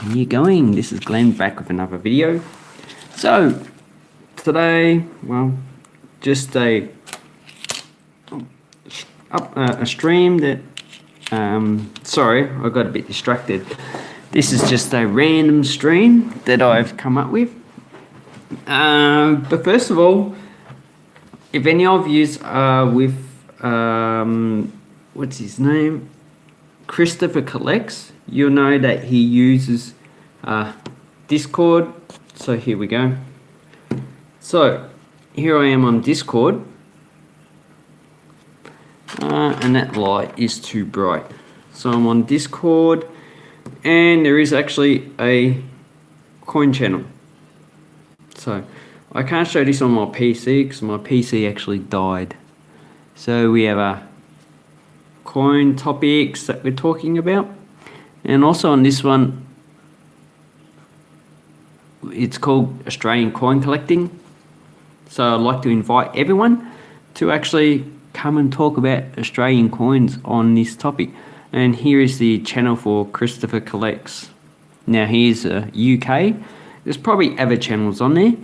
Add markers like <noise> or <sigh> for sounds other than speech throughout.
How you going? This is Glenn back with another video. So, today, well, just a up uh, a stream that, um, sorry, I got a bit distracted. This is just a random stream that I've come up with. Um, but first of all, if any of you are with, um, what's his name? Christopher Collects, you'll know that he uses uh, Discord. So here we go. So here I am on Discord. Uh, and that light is too bright. So I'm on Discord and there is actually a coin channel. So I can't show this on my PC because my PC actually died. So we have a coin topics that we're talking about. And also on this one, it's called Australian Coin Collecting. So I'd like to invite everyone to actually come and talk about Australian coins on this topic. And here is the channel for Christopher Collects. Now here's a UK. There's probably other channels on there.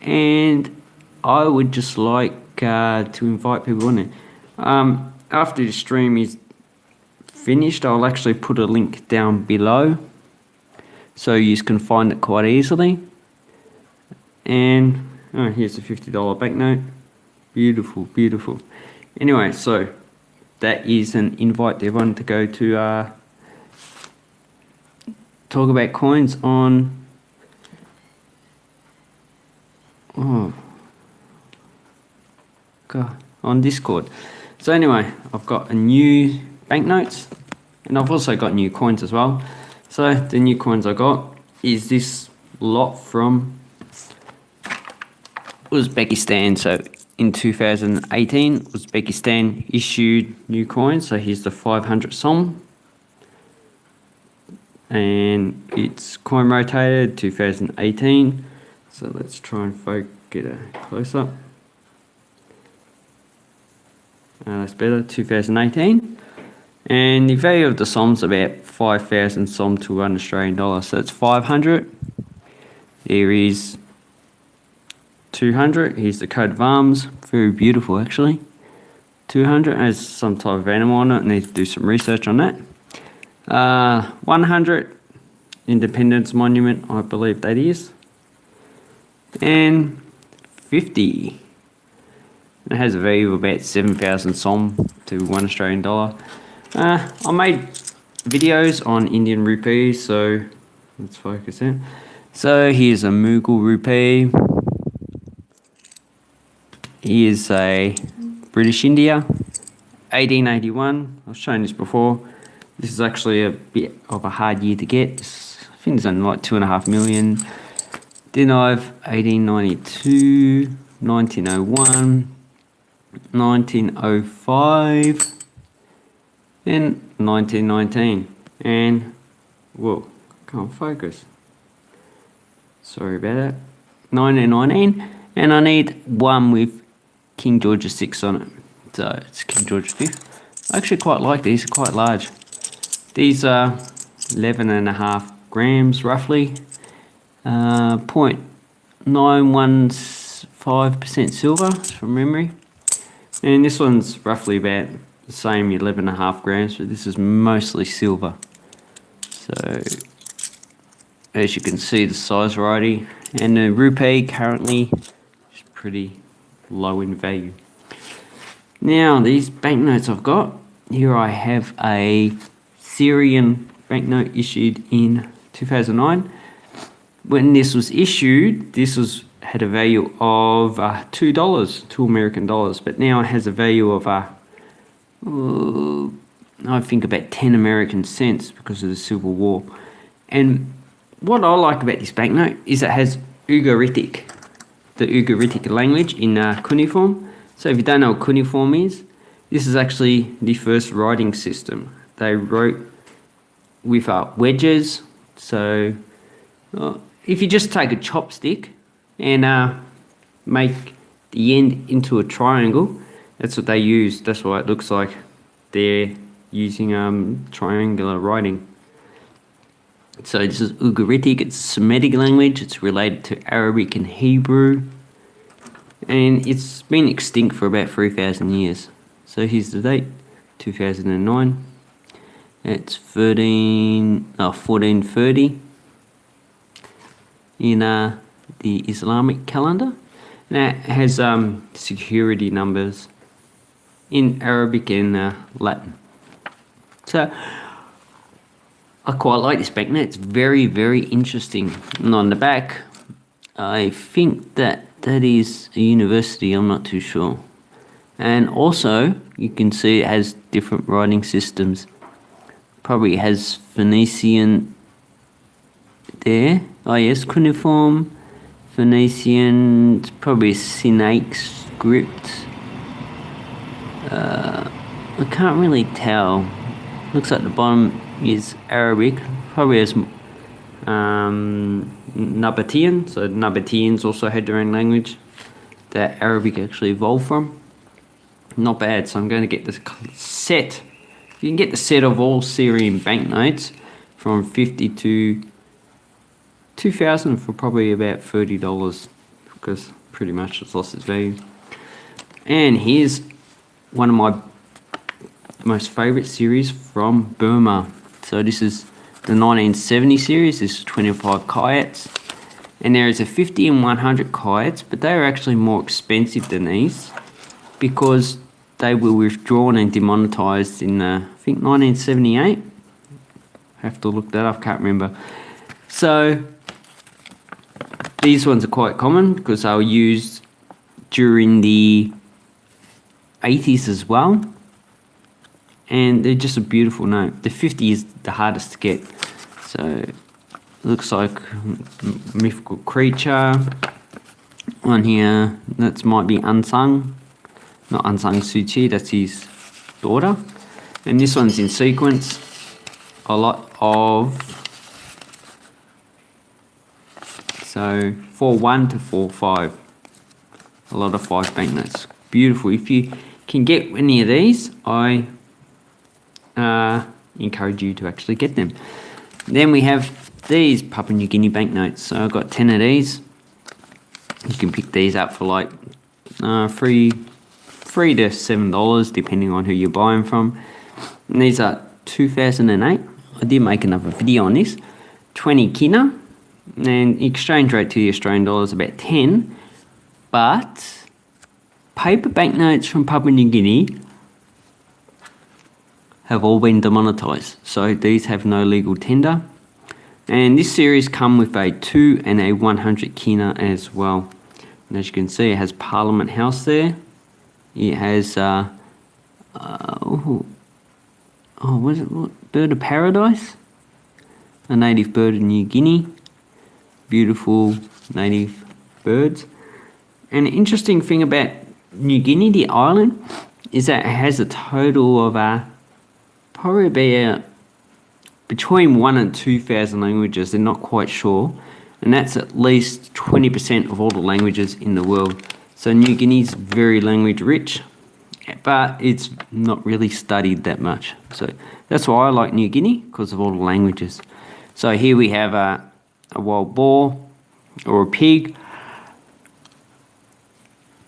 And I would just like uh, to invite people on there. Um, after the stream is finished, I'll actually put a link down below so you can find it quite easily. And oh, here's a $50 banknote. Beautiful, beautiful. Anyway, so that is an invite to everyone to go to uh, talk about coins on oh God, on Discord. So anyway, I've got a new banknotes and I've also got new coins as well. So the new coins I got is this lot from Uzbekistan. So in 2018, Uzbekistan issued new coins. So here's the 500 som. And it's coin rotated 2018. So let's try and get a close up. Uh, that's better, 2018. And the value of the SOM's about 5,000 SOM to one Australian dollar. So it's 500. There is 200. Here's the coat of arms. Very beautiful, actually. 200 has some type of animal on it. Need to do some research on that. Uh, 100 Independence Monument, I believe that is. And 50 it has a value of about 7,000 som to one Australian dollar. Uh, I made videos on Indian rupees, so let's focus in. So here's a Mughal rupee. Here's a British India, 1881. I've shown this before. This is actually a bit of a hard year to get. I think it's only like two and a half million. Then I've 1892, 1901, 1905 then 1919 and whoa can't focus. Sorry about that. 1919 and I need one with King George VI on it. So it's King George V I actually quite like these quite large. These are 11 and a half grams roughly. Uh, 0.915% silver from memory. And this one's roughly about the same 11 and a half grams, but this is mostly silver. So, as you can see, the size variety. And the rupee currently is pretty low in value. Now, these banknotes I've got, here I have a Syrian banknote issued in 2009. When this was issued, this was had a value of uh, two dollars, two American dollars, but now it has a value of uh, I think about ten American cents because of the Civil War. And what I like about this banknote is it has Ugaritic, the Ugaritic language in uh, cuneiform. So if you don't know what cuneiform is, this is actually the first writing system. They wrote with uh, wedges. So uh, if you just take a chopstick and uh, make the end into a triangle. That's what they use. That's why it looks like they're using um, triangular writing. So this is Ugaritic, it's a Semitic language, it's related to Arabic and Hebrew, and it's been extinct for about 3,000 years. So here's the date, 2009. It's 13, oh, 1430 in uh, the Islamic calendar. And it has um, security numbers in Arabic and uh, Latin. So I quite like this banknote. It's very, very interesting. And on the back, I think that that is a university. I'm not too sure. And also, you can see it has different writing systems. Probably has Phoenician there. Oh yes, cuneiform, Phoenician, probably Sinaic script. Uh, I can't really tell. Looks like the bottom is Arabic, probably as um, Nabatean. So Nabateans also had their own language that Arabic actually evolved from. Not bad. So I'm going to get this set. You can get the set of all Syrian banknotes from 50 to 2000 for probably about $30 because pretty much it's lost its value. And here's one of my most favorite series from Burma. So this is the 1970 series, this is 25 kyats. And there is a 50 and 100 kyats, but they are actually more expensive than these because they were withdrawn and demonetized in, uh, I think, 1978. have to look that up, can't remember. So these ones are quite common because they were used during the 80s as well and they're just a beautiful note. The 50 is the hardest to get. So looks like mythical creature. One here, that might be Aung San. Not Aung San Suu Kyi, that's his daughter. And this one's in sequence. A lot of so 4-1 to 4-5. A lot of 5 banknotes. Beautiful. If you can get any of these, I uh, encourage you to actually get them. Then we have these Papua New Guinea banknotes. So I've got 10 of these. You can pick these up for like uh, three, three to seven dollars depending on who you're buying from. And these are 2008. I did make another video on this. 20 kina and exchange rate to the Australian dollar is about 10 but paper banknotes from Papua New Guinea have all been demonetized. So these have no legal tender. And this series come with a 2 and a 100 kina as well. And as you can see, it has Parliament House there. It has, uh, uh, oh, oh, what is it? What? Bird of Paradise? A native bird of New Guinea. Beautiful native birds. And an interesting thing about New Guinea, the island, is that it has a total of uh, probably about between one and 2,000 languages, they're not quite sure. And that's at least 20% of all the languages in the world. So New Guinea's very language rich, but it's not really studied that much. So that's why I like New Guinea, because of all the languages. So here we have a, a wild boar or a pig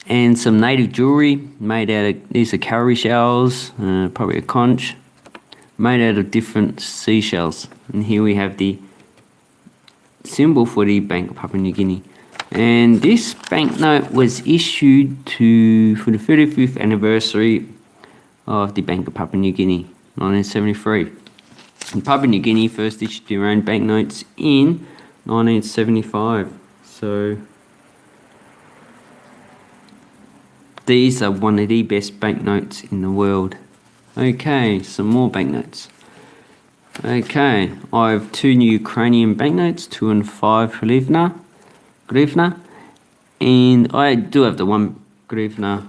and some native jewelry made out of, these are cowrie shells, uh, probably a conch made out of different seashells. And here we have the symbol for the Bank of Papua New Guinea. And this banknote was issued to for the 35th anniversary of the Bank of Papua New Guinea, 1973. And Papua New Guinea first issued their own banknotes in 1975. So these are one of the best banknotes in the world. Okay, some more banknotes. Okay, I have two new Ukrainian banknotes, two and five hryvnia, hryvnia, and I do have the one hryvnia,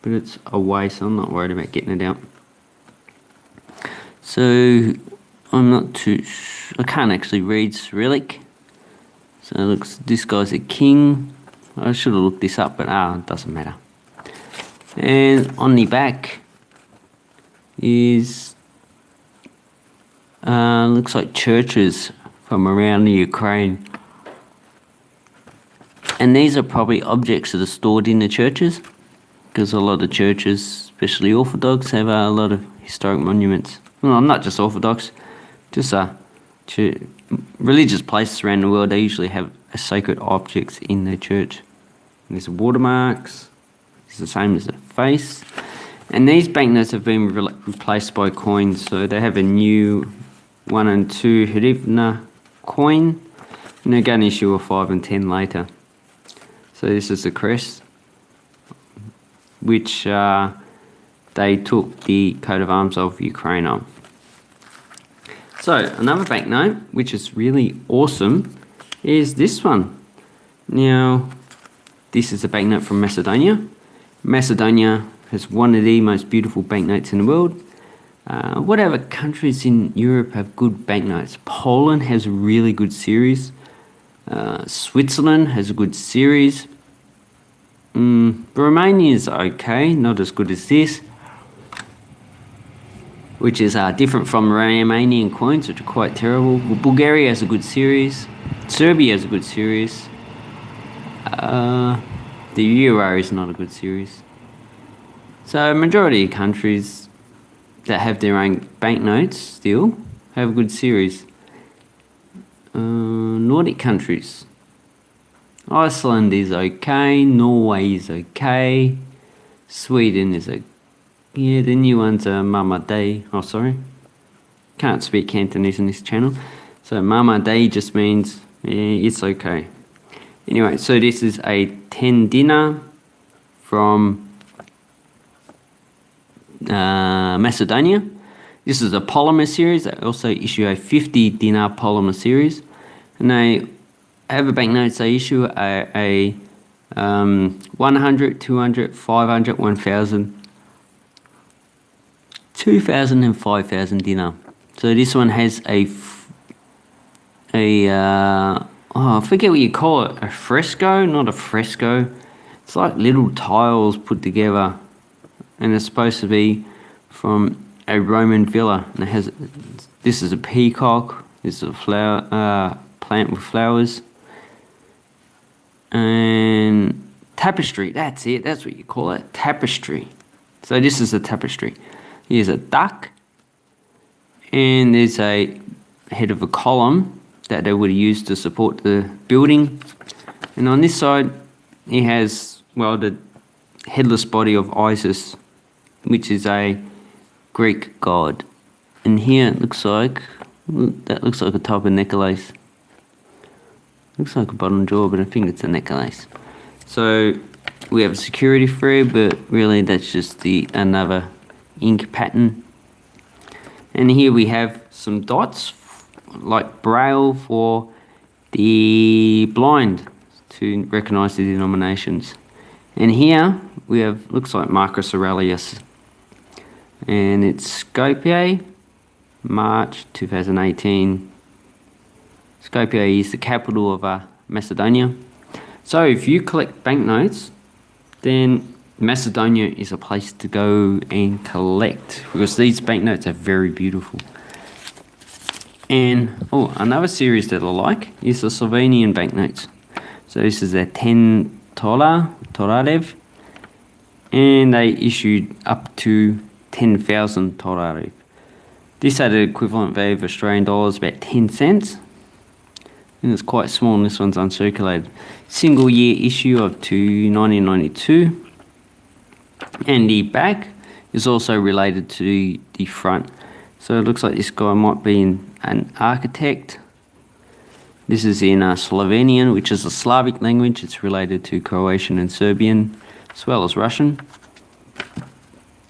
but it's away, so I'm not worried about getting it out. So I'm not too, I can't actually read Cyrillic. So it looks, this guy's a king. I should have looked this up, but ah, it doesn't matter. And on the back, is uh, looks like churches from around the Ukraine. And these are probably objects that are stored in the churches because a lot of churches, especially Orthodox, have a lot of historic monuments. Well, not just Orthodox, just uh, religious places around the world, they usually have sacred objects in their church. And there's watermarks, it's the same as the face. And these banknotes have been re replaced by coins, so they have a new one and two hryvnia coin, and they're going to issue a five and ten later. So this is the crest, which uh, they took the coat of arms of Ukraine on. So another banknote, which is really awesome, is this one. Now, this is a banknote from Macedonia. Macedonia has one of the most beautiful banknotes in the world. Uh, whatever countries in Europe have good banknotes? Poland has a really good series. Uh, Switzerland has a good series. Mm, Romania is okay, not as good as this, which is uh, different from Romanian coins, which are quite terrible. Bulgaria has a good series. Serbia has a good series. Uh, the Euro is not a good series. So majority of countries that have their own banknotes still have a good series. Uh, Nordic countries. Iceland is okay, Norway is okay, Sweden is a yeah, the new ones are Mama Day. Oh, sorry. Can't speak Cantonese on this channel. So Mama Day just means yeah, it's okay. Anyway, so this is a 10 dinar from uh, Macedonia. This is a polymer series. They also issue a 50 dinar polymer series. And they have a banknotes. They issue a, a um, 100, 200, 500, 1000, 2000 and 5000 dinar. So this one has a, a uh, oh, I forget what you call it, a fresco, not a fresco. It's like little tiles put together and it's supposed to be from a Roman villa. And it has this is a peacock. This is a flower uh, plant with flowers. And tapestry. That's it. That's what you call it. Tapestry. So this is a tapestry. Here's a duck. And there's a head of a column that they would use to support the building. And on this side, he has, well, the headless body of Isis which is a Greek god. And here it looks like, that looks like a type of necklace. Looks like a bottom jaw, but I think it's a necklace. So we have a security thread, but really that's just the another ink pattern. And here we have some dots, like braille for the blind to recognize the denominations. And here we have, looks like Marcus Aurelius and it's Skopje, March 2018. Skopje is the capital of uh, Macedonia. So if you collect banknotes, then Macedonia is a place to go and collect because these banknotes are very beautiful. And oh, another series that I like is the Slovenian banknotes. So this is a 10 tolar, Torarev, and they issued up to 10,000 torari. This had an equivalent value of Australian dollars about 10 cents. And it's quite small and this one's uncirculated. Single year issue of to 1992. And the back is also related to the front. So it looks like this guy might be an architect. This is in uh, Slovenian, which is a Slavic language. It's related to Croatian and Serbian, as well as Russian.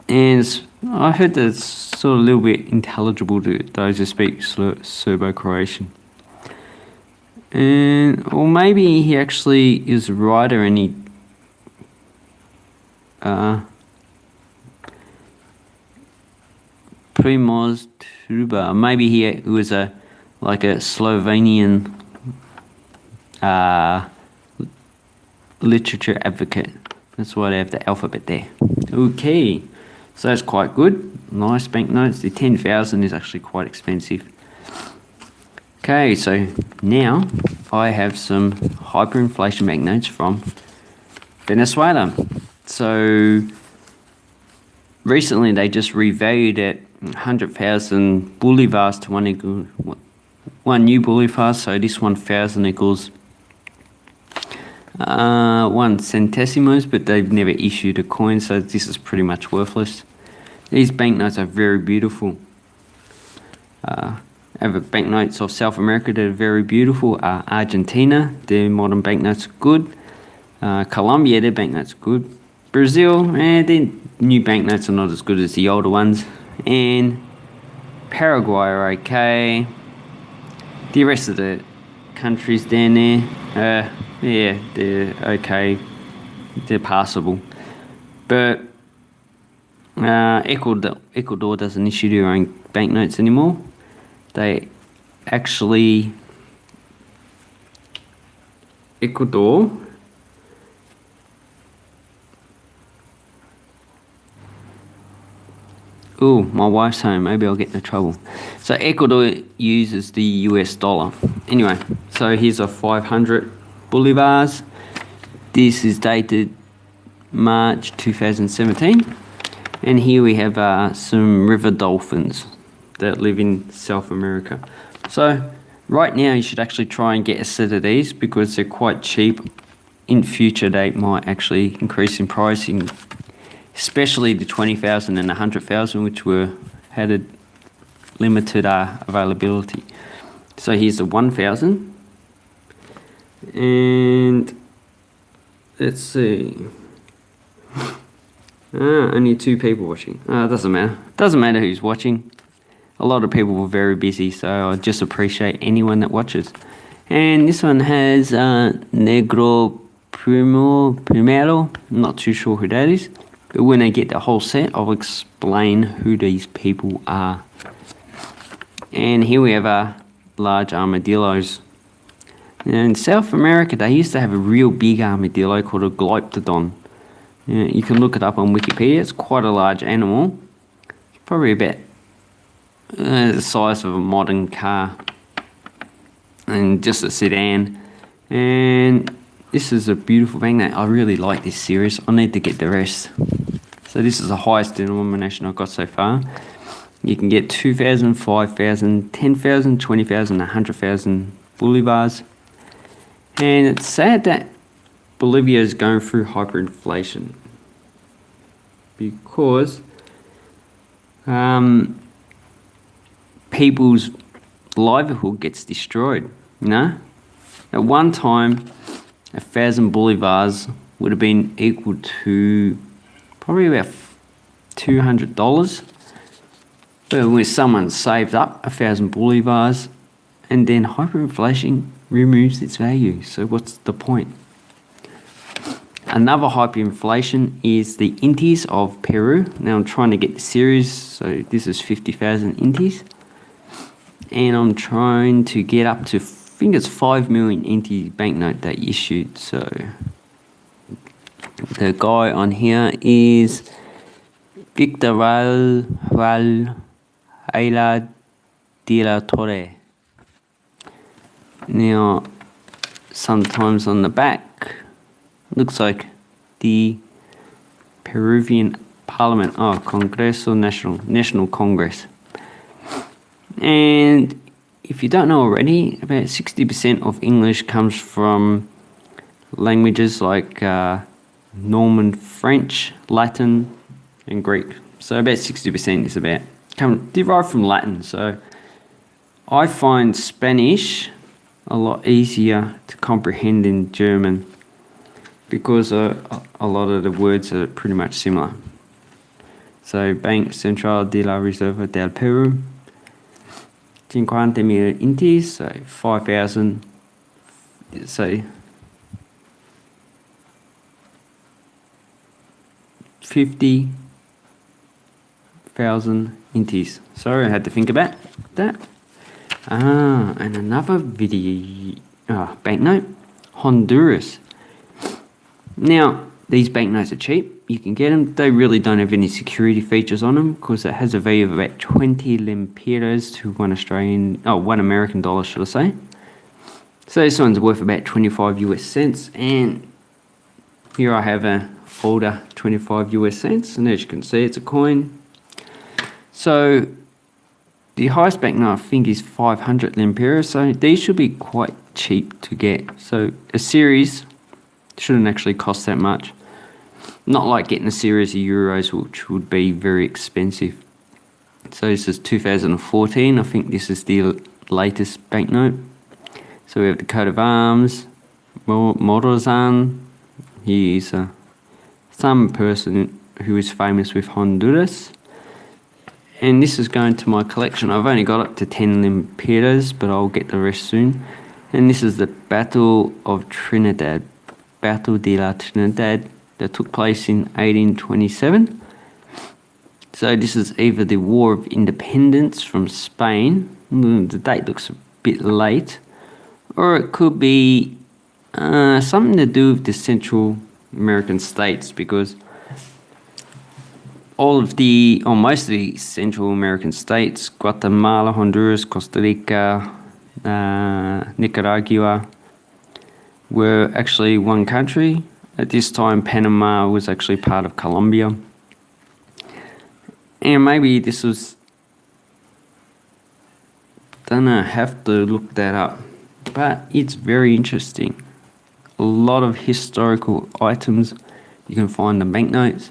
And I heard that it's sort of a little bit intelligible to those who speak Serbo-Croatian. And, or maybe he actually is a writer and he, uh, Primoz Trubar, maybe he was a, like a Slovenian, uh, literature advocate. That's why they have the alphabet there. Okay. So that's quite good. Nice banknotes. The 10,000 is actually quite expensive. Okay, so now I have some hyperinflation banknotes from Venezuela. So recently they just revalued it 100,000 bolivars to one equal one new bolivar. So this 1,000 equals uh, one centesimos, but they've never issued a coin, so this is pretty much worthless. These banknotes are very beautiful. Uh, have banknotes of South America that are very beautiful. Uh, Argentina, their modern banknotes are good. Uh, Colombia, their banknotes are good. Brazil, eh, their new banknotes are not as good as the older ones. And Paraguay are okay. The rest of the countries down there, uh, yeah, they're okay. They're passable. But uh, Ecuador, Ecuador doesn't issue their own banknotes anymore. They actually, Ecuador Oh, my wife's home. Maybe I'll get into trouble. So Ecuador uses the US dollar. Anyway, so here's a 500 bolivars. This is dated March 2017. And here we have uh, some river dolphins that live in South America. So right now you should actually try and get a set of these because they're quite cheap. In future they might actually increase in pricing especially the 20,000 and 100,000 which were had a limited uh, availability. So here's the 1,000 and let's see. <laughs> Ah, only two people watching. Ah, doesn't matter. Doesn't matter who's watching. A lot of people were very busy so I just appreciate anyone that watches. And this one has uh, Negro Primo Primero. Not too sure who that is when I get the whole set, I'll explain who these people are. And here we have our large armadillos. Now in South America, they used to have a real big armadillo called a Glyptodon. You can look it up on Wikipedia. It's quite a large animal. Probably about uh, the size of a modern car. And just a sedan. And this is a beautiful magnet. I really like this series. I need to get the rest. So this is the highest denomination I've got so far. You can get 2,000, 5,000, 10,000, 20,000, 100,000 bolivars. And it's sad that Bolivia is going through hyperinflation because um, people's livelihood gets destroyed, you know? At one time, a thousand bolivars would have been equal to probably about $200. But when someone saved up a thousand bolivars and then hyperinflation removes its value. So what's the point? Another hyperinflation is the intis of Peru. Now I'm trying to get the series, so this is 50,000 intis. And I'm trying to get up to think it's 5 million NT banknote that issued. So the guy on here is Victor Val, Val Ayla de la Torre. Now, sometimes on the back, looks like the Peruvian Parliament, oh, Congreso National, National Congress. And if you don't know already, about 60% of English comes from languages like uh, Norman French, Latin, and Greek. So about 60% is about come derived from Latin. So I find Spanish a lot easier to comprehend in German because uh, a lot of the words are pretty much similar. So Bank Central de la Reserva del Peru 50 mil intis, so 5,000, so 50,000 intis. Sorry, I had to think about that. Ah, and another video, ah, banknote, Honduras. Now, these banknotes are cheap. You can get them. They really don't have any security features on them because it has a value of about 20 lempiras to one Australian, oh, one American dollar, should I say. So this one's worth about 25 US cents. And here I have a older 25 US cents. And as you can see, it's a coin. So the highest banknote I think is 500 lempiras. So these should be quite cheap to get. So a series shouldn't actually cost that much. Not like getting a series of euros, which would be very expensive. So this is 2014. I think this is the latest banknote. So we have the coat of arms, Morazan. He is uh, some person who is famous with Honduras. And this is going to my collection. I've only got up to 10 lempiras, but I'll get the rest soon. And this is the Battle of Trinidad. Battle de la Trinidad that took place in 1827. So this is either the War of Independence from Spain, the date looks a bit late, or it could be uh, something to do with the Central American states because all of the, or most of the Central American states, Guatemala, Honduras, Costa Rica, uh, Nicaragua, were actually one country at this time, Panama was actually part of Colombia. And maybe this was, don't know, have to look that up. But it's very interesting. A lot of historical items. You can find the banknotes,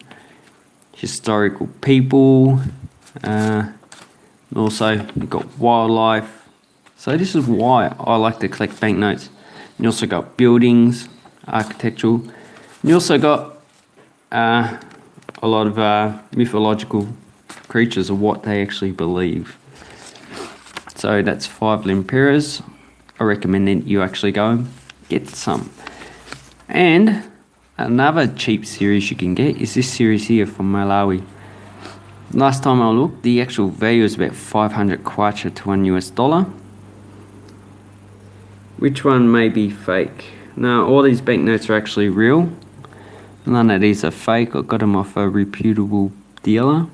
historical people, uh, also you've got wildlife. So this is why I like to collect banknotes. You also got buildings, architectural, you also got uh, a lot of uh, mythological creatures of what they actually believe. So that's five lempiras. I recommend that you actually go and get some. And another cheap series you can get is this series here from Malawi. Last time I looked, the actual value is about 500 kwacha to one US dollar. Which one may be fake? Now, all these banknotes are actually real. None of these are fake. I got them off a reputable dealer.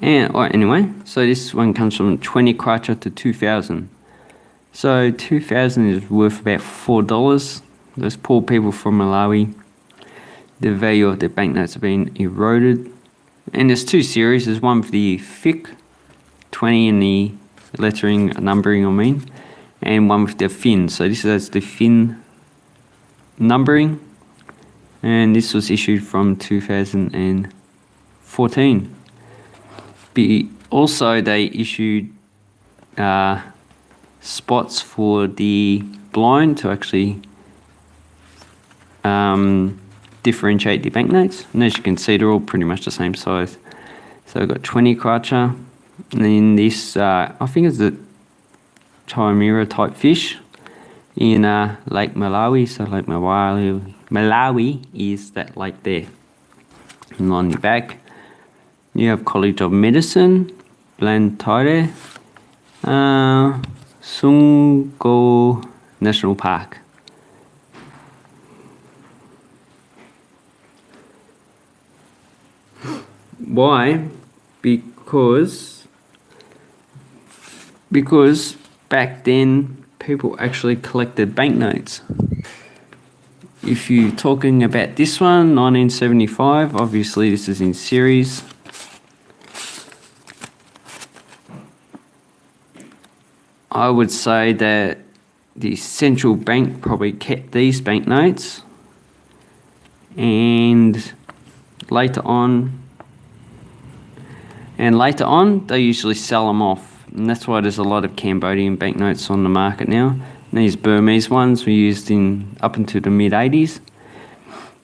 And right, anyway, so this one comes from 20 kwacha to 2000. So 2000 is worth about $4. Those poor people from Malawi, the value of their banknotes have been eroded and there's two series. There's one for the thick 20 in the lettering, numbering I mean, and one with the fin. So this is the fin numbering, and this was issued from 2014. Be, also, they issued uh, spots for the blind to actually um, differentiate the banknotes. And as you can see, they're all pretty much the same size. So I've got 20 kwacha. And then this, uh, I think it's a Taimyra type fish in uh, Lake Malawi. So Lake Malawi, Malawi is that lake there. And on the back, you have College of Medicine, Blantyre, uh, Sungo National Park. Why? Because because back then people actually collected banknotes. If you're talking about this one, 1975, obviously this is in series. I would say that the central bank probably kept these banknotes and later on and later on, they usually sell them off. And that's why there's a lot of Cambodian banknotes on the market now. And these Burmese ones were used in up until the mid 80s.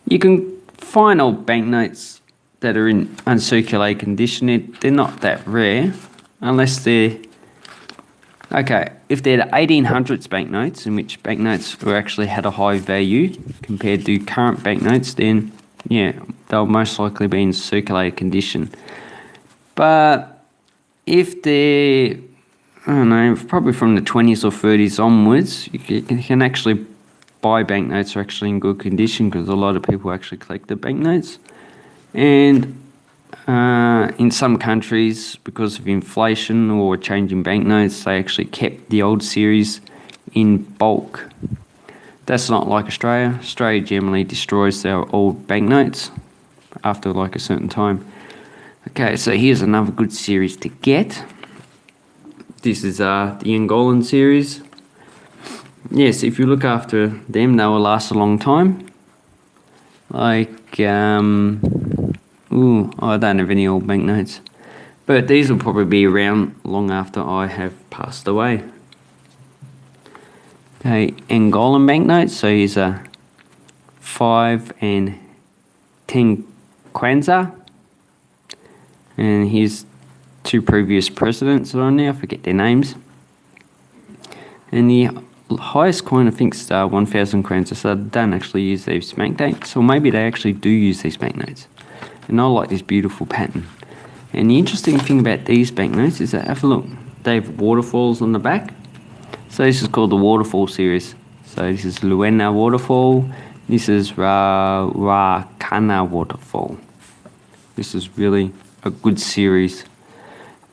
You can find old banknotes that are in uncirculated condition. They're not that rare unless they're Okay, if they're the 1800s banknotes, in which banknotes were actually had a high value compared to current banknotes, then yeah, they'll most likely be in circulated condition. But if they're, I don't know, probably from the 20s or 30s onwards, you can, actually buy banknotes are actually in good condition because a lot of people actually collect the banknotes. And uh, in some countries, because of inflation or changing banknotes, they actually kept the old series in bulk. That's not like Australia. Australia generally destroys their old banknotes after like a certain time. Okay, so here's another good series to get. This is uh, the Angolan series. Yes, if you look after them, they will last a long time. Like, um, ooh, I don't have any old banknotes. But these will probably be around long after I have passed away. Okay, Angolan banknotes. So here's a 5 and 10 kwanza. And here's two previous presidents that on there. I forget their names. And the highest coin, I think, is uh, 1,000 kwanza. So they don't actually use these banknotes. Or maybe they actually do use these banknotes. And I like this beautiful pattern. And the interesting thing about these banknotes is that, have a look, they have waterfalls on the back. So this is called the Waterfall series. So this is Luena Waterfall. This is Ra Waterfall. This is really a good series.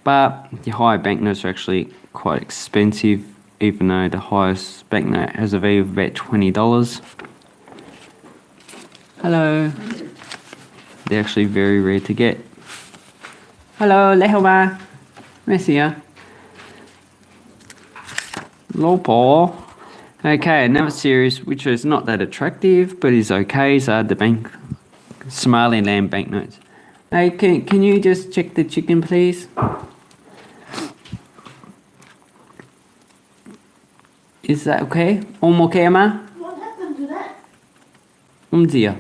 But the higher banknotes are actually quite expensive, even though the highest banknote has a value of about $20. Hello. They're actually very rare to get. Hello, Lehoma. Messia. Lopo. Okay, another series which is not that attractive but is okay uh, the bank Somaliland banknotes. Hey, can, can you just check the chicken please? Is that okay? Om okay, Emma? What happened to that? Um dear.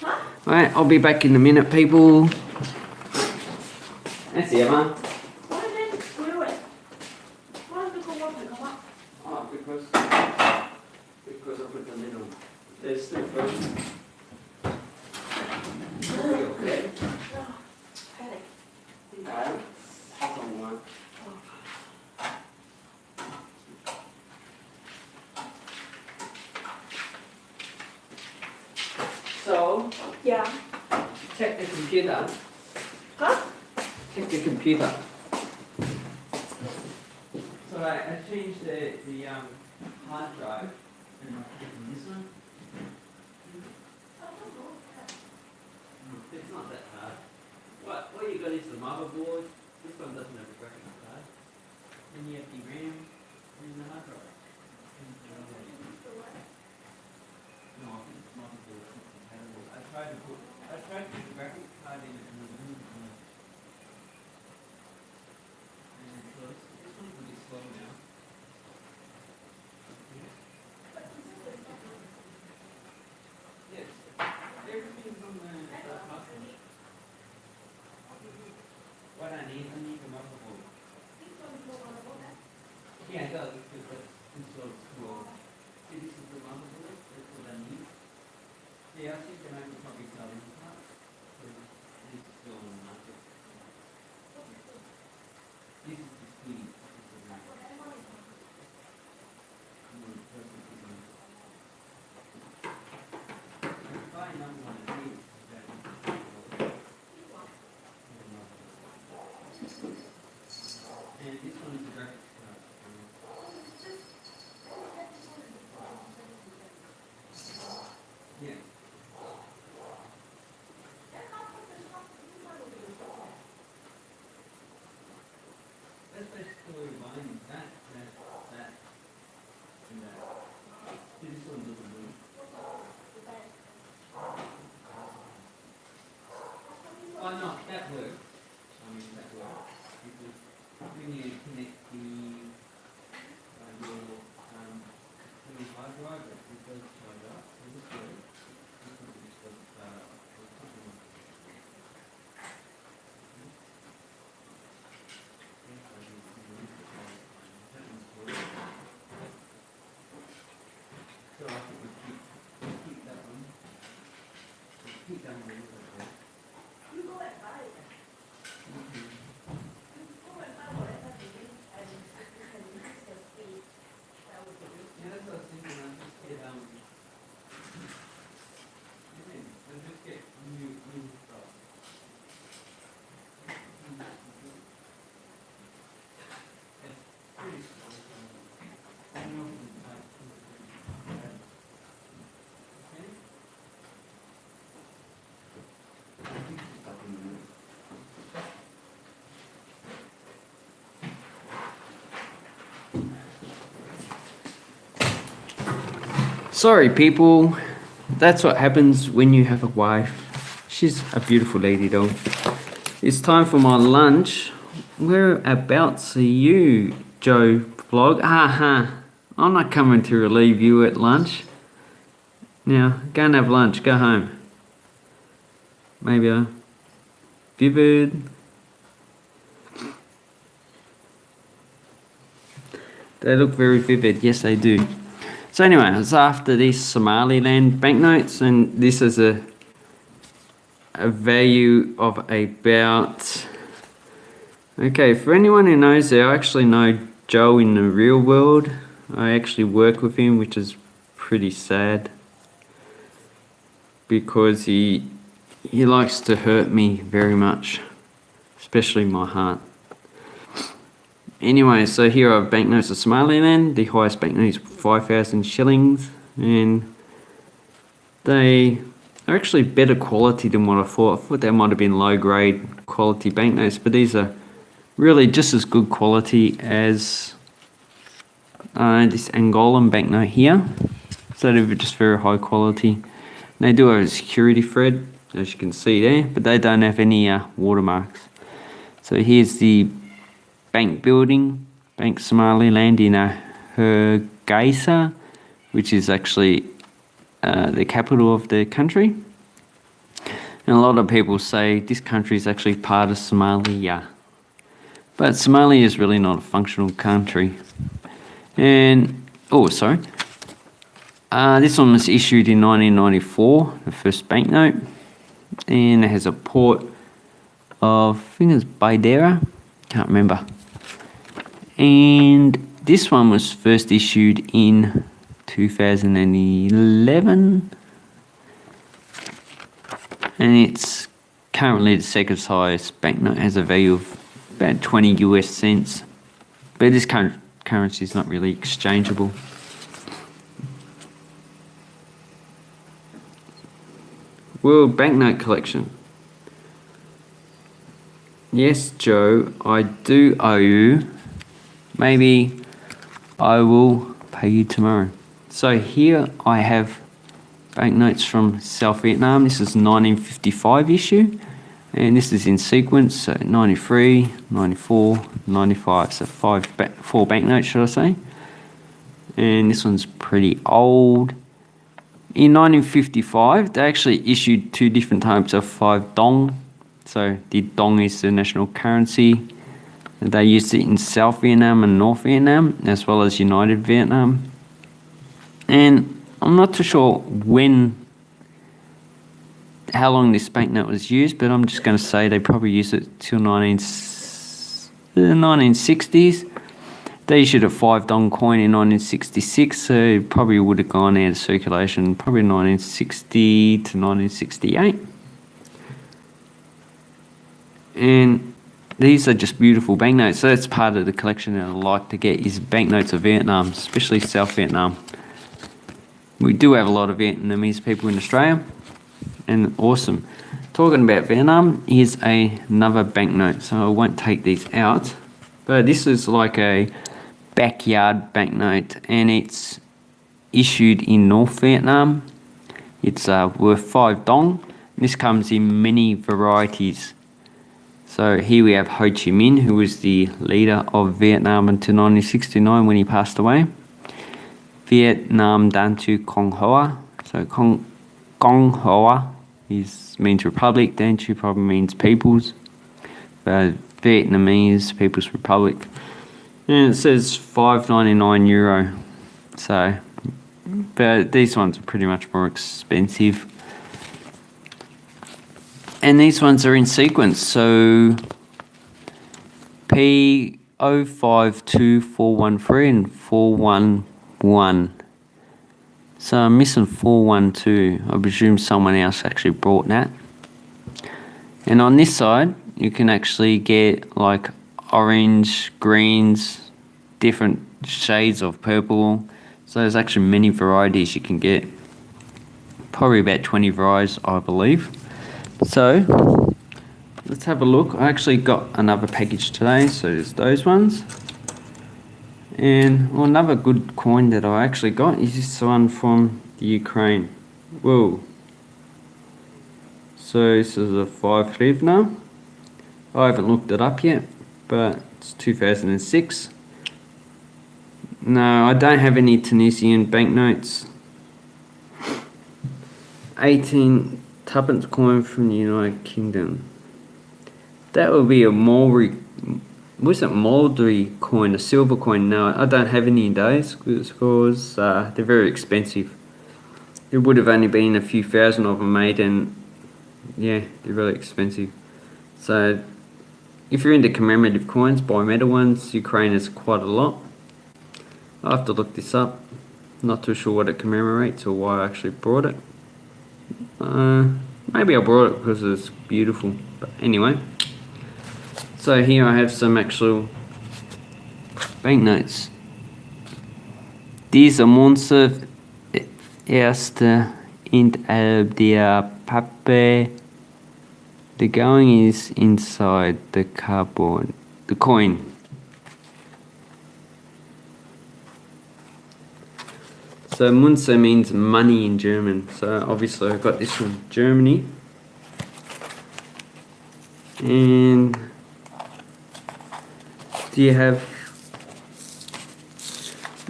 Huh? Alright, I'll be back in a minute, people. That's Emma. Why did they screw it? Why did the water come up? Oh, because because I put the lid on. There's still frozen. Okay. Headache. Okay. That's all right. So, Yeah. check the computer. Huh? Check the computer. So I, I changed the, the um, hard drive and I put it in this one. It's not that hard. What, what you got is the motherboard. This one doesn't have a graphics card. Then you have the RAM and the hard drive. No, I think it's motherboard is not compatible. I tried to put, I tried to put the graphics card in it and it wouldn't connect. And so this, this one's a bit slow now. Yes, everything's on the, the hotline. What I need, I need the motherboard. Yeah, it does, because that's installed too old. See, this is the motherboard, that's what I need. Yeah, I think that I could probably sell this part. So this is still on the market. This is the speed. This is the Mm, perfect design. I could buy another one of these, that And this one is the graphics card. Yeah. That's basically buying that, that, that, and that. This one doesn't move. Oh, no, that works. I mean, that works. Because when you connect the, uh, your, um, to the hard drive, this. This this. I do. You need to try it. That one's. So I keep, keep that one. Keep that one a little bit there. You go and buy it. Mhm. Go and buy Sorry, people. That's what happens when you have a wife. She's a beautiful lady, though. It's time for my lunch. Are about to you, Joe Vlog? Aha! I'm not coming to relieve you at lunch. Now, go and have lunch. Go home. Maybe uh, a vivid. They look very vivid. Yes, they do. So anyway, it's after these Somaliland banknotes, and this is a a value of about. Okay, for anyone who knows, I actually know Joe in the real world. I actually work with him, which is pretty sad because he he likes to hurt me very much, especially my heart. Anyway, so here are banknotes of Somaliland. The highest banknote is 5,000 shillings, and they are actually better quality than what I thought. I thought they might have been low grade quality banknotes, but these are really just as good quality as uh, this Angolan banknote here. So they're just very high quality. They do have a security thread, as you can see there, but they don't have any uh, watermarks. So here's the bank building, Bank Somaliland in Hargeisa, which is actually uh, the capital of the country. And a lot of people say this country is actually part of Somalia. But Somalia is really not a functional country. And, oh, sorry. Uh, this one was issued in 1994, the first banknote. And it has a port of, I think it's Baidera, can't remember. And this one was first issued in 2011 and it's currently the second highest banknote has a value of about 20 US cents. But this current currency is not really exchangeable. World Banknote Collection. Yes Joe I do owe you maybe I will pay you tomorrow. So here I have banknotes from South Vietnam. This is 1955 issue. And this is in sequence, so 93, 94, 95. So five, four banknotes, should I say. And this one's pretty old. In 1955, they actually issued two different types of five dong. So the dong is the national currency they used it in South Vietnam and North Vietnam, as well as United Vietnam. And I'm not too sure when, how long this banknote was used, but I'm just going to say they probably used it till 19, the 1960s. Uh, they issued a five dong coin in 1966, so it probably would have gone out of circulation probably 1960 to 1968. And these are just beautiful banknotes. So that's part of the collection that I like to get is banknotes of Vietnam, especially South Vietnam. We do have a lot of Vietnamese people in Australia, and awesome. Talking about Vietnam, here's a, another banknote. So I won't take these out, but this is like a backyard banknote, and it's issued in North Vietnam. It's uh, worth five dong. This comes in many varieties. So here we have Ho Chi Minh, who was the leader of Vietnam until 1969 when he passed away. Vietnam Dan Tu Kong Hoa. So Kong, Kong Hoa is, means republic, Dan Tu probably means peoples. But Vietnamese People's Republic. And it says 5.99 euro. So, but these ones are pretty much more expensive. And these ones are in sequence, so P052413 and one. So I'm missing 412. I presume someone else actually brought that. And on this side, you can actually get like orange, greens, different shades of purple. So there's actually many varieties you can get. Probably about 20 varieties, I believe. So let's have a look. I actually got another package today, so there's those ones. And well, another good coin that I actually got is this one from the Ukraine. Whoa. So this is a 5 hryvnia. I haven't looked it up yet, but it's 2006. No, I don't have any Tunisian banknotes. 18 tuppence coin from the United Kingdom. That would be a Mulberry, was it Mulberry coin, a silver coin? No, I don't have any of those because uh, they're very expensive. There would have only been a few thousand of them made and yeah, they're really expensive. So if you're into commemorative coins, buy metal ones. Ukraine has quite a lot. I have to look this up. Not too sure what it commemorates or why I actually brought it. Uh, maybe I brought it because it's beautiful. But anyway. So here I have some actual banknotes. Diese Münze erste innerhalb der Pappe. The going is inside the cardboard. The coin. So Munze means money in German. So obviously I've got this from Germany. And do you have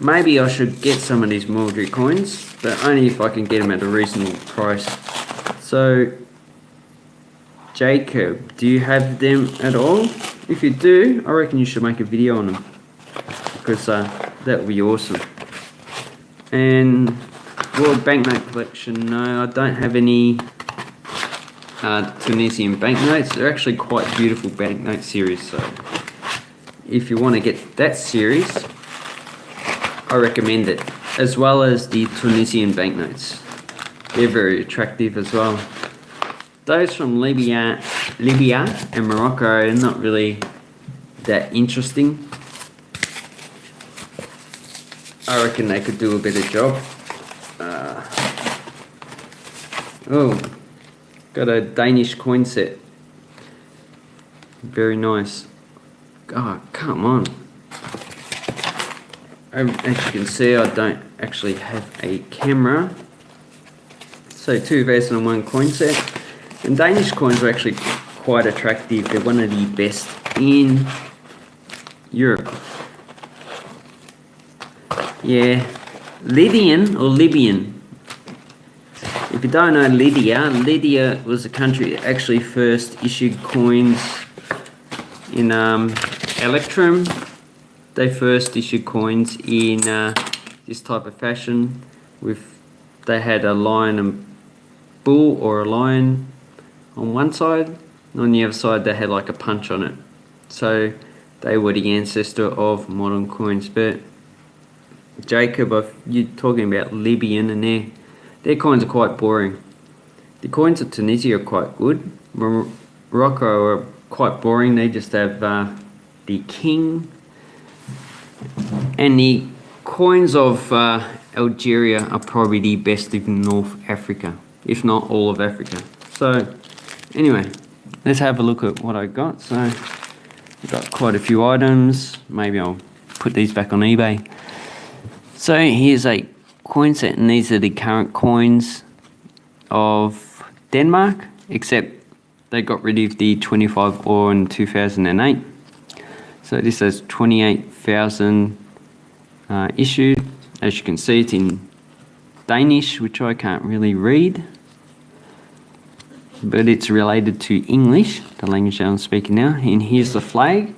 maybe I should get some of these Mulberry coins, but only if I can get them at a reasonable price. So Jacob, do you have them at all? If you do, I reckon you should make a video on them because uh, that would be awesome. And World Banknote Collection, no, I don't have any uh, Tunisian banknotes. They're actually quite beautiful banknote series, so if you want to get that series, I recommend it, as well as the Tunisian banknotes. They're very attractive as well. Those from Libya, Libya and Morocco are not really that interesting. I reckon they could do a better job. Uh, oh, got a Danish coin set. Very nice. Oh, come on. Um, as you can see, I don't actually have a camera. So two vases and one coin set. And Danish coins are actually quite attractive. They're one of the best in Europe. Yeah, Lydian or Libyan. If you don't know Lydia, Lydia was a country that actually first issued coins in um, Electrum. They first issued coins in uh, this type of fashion. With they had a lion and bull or a lion on one side, and on the other side they had like a punch on it. So they were the ancestor of modern coins. But Jacob, you're talking about Libyan, and their their coins are quite boring. The coins of Tunisia are quite good. Morocco are quite boring. They just have uh, the king, and the coins of uh, Algeria are probably the best in North Africa, if not all of Africa. So, anyway, let's have a look at what I got. So, I've got quite a few items. Maybe I'll put these back on eBay. So here's a coin set, and these are the current coins of Denmark, except they got rid of the 25 ore in 2008. So this has 28,000 uh, issued. As you can see, it's in Danish, which I can't really read. But it's related to English, the language I'm speaking now. And here's the flag.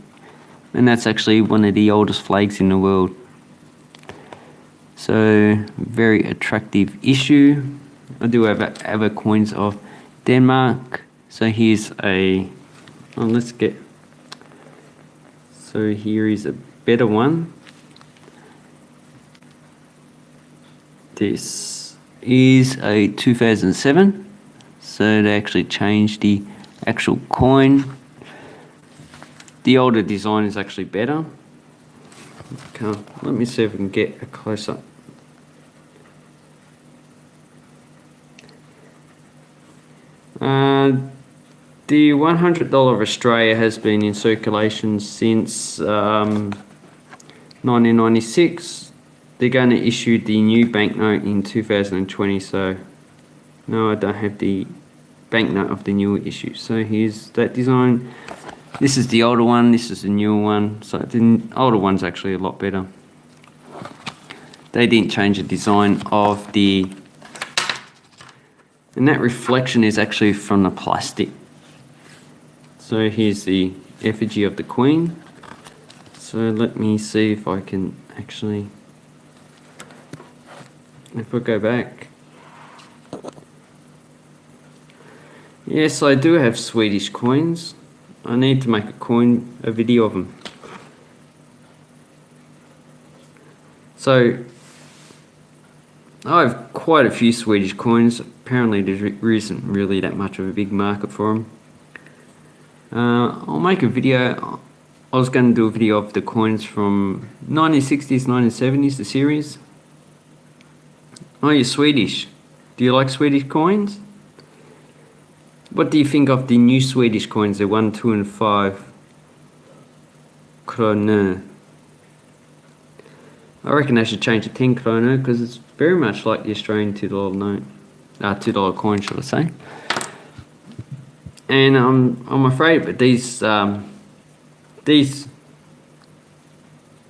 And that's actually one of the oldest flags in the world. So very attractive issue. I do have other coins of Denmark. So here's a, oh, let's get, so here is a better one. This is a 2007. So they actually changed the actual coin. The older design is actually better. Okay, let me see if we can get a close Uh, the $100 of Australia has been in circulation since um, 1996. They're going to issue the new banknote in 2020, so no, I don't have the banknote of the newer issue. So here's that design. This is the older one, this is the newer one. So the older one's actually a lot better. They didn't change the design of the and that reflection is actually from the plastic. So here's the effigy of the Queen. So let me see if I can actually, if I go back. Yes, I do have Swedish coins. I need to make a coin, a video of them. So I have quite a few Swedish coins. Apparently there isn't really that much of a big market for them. Uh, I'll make a video. I was going to do a video of the coins from 1960s, 1970s, the series. Oh, you're Swedish. Do you like Swedish coins? What do you think of the new Swedish coins, the 1, 2 and 5 kroner? I reckon they should change to 10 kroner because it's very much like the Australian $2 note. Uh, $2 coin, should I say. And um, I'm afraid, but these um, these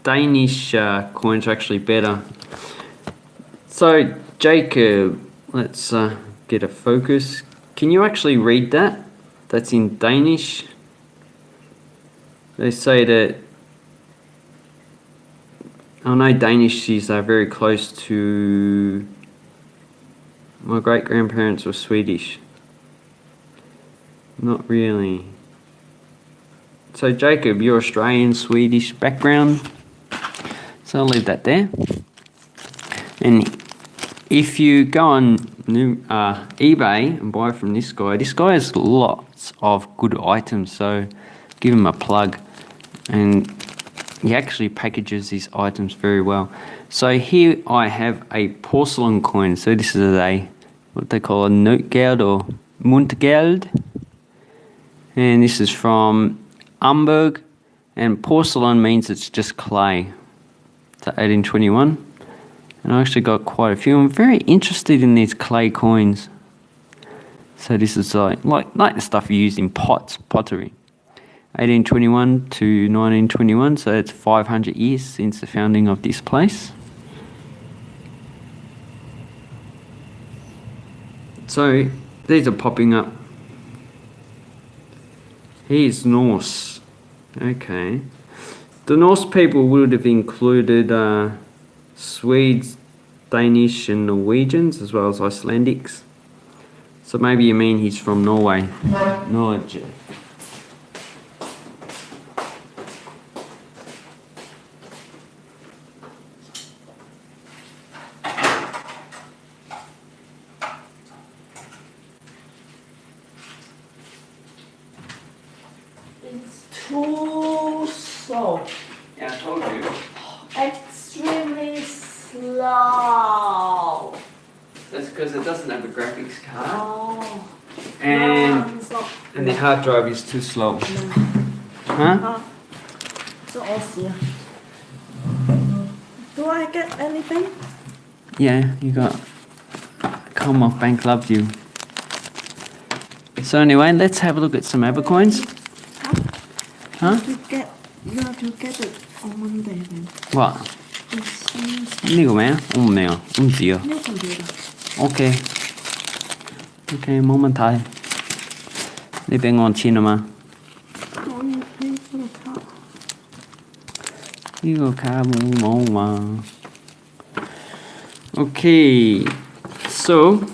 Danish uh, coins are actually better. So, Jacob, let's uh, get a focus. Can you actually read that? That's in Danish. They say that I know Danish is uh, very close to my great grandparents were Swedish. Not really. So Jacob, you're Australian, Swedish background. So I'll leave that there. And if you go on uh, eBay and buy from this guy, this guy has lots of good items. So give him a plug. And he actually packages these items very well. So here I have a porcelain coin. So this is a what they call a notgeld or muntgeld. And this is from Hamburg. And porcelain means it's just clay. It's 1821. And I actually got quite a few. I'm very interested in these clay coins. So this is like, like, like the stuff used in pots, pottery. 1821 to 1921, so it's 500 years since the founding of this place. So these are popping up. He's Norse. Okay. The Norse people would have included uh, Swedes, Danish and Norwegians as well as Icelandics. So maybe you mean he's from Norway. Norway. It's too slow. Yeah, I told you. Extremely slow. That's because it doesn't have a graphics card. Oh. And, No, so, and the hard drive is too slow. Huh? Ah, so Aussie. Do I get anything? Yeah, you got come off bank loved you. So anyway, let's have a look at some Abercoins. Huh? You get you have to get it on Monday then. What? 이거 뭐야? 없네요. 움직여. Okay. Okay, moment time. Living on cinema. Okay, so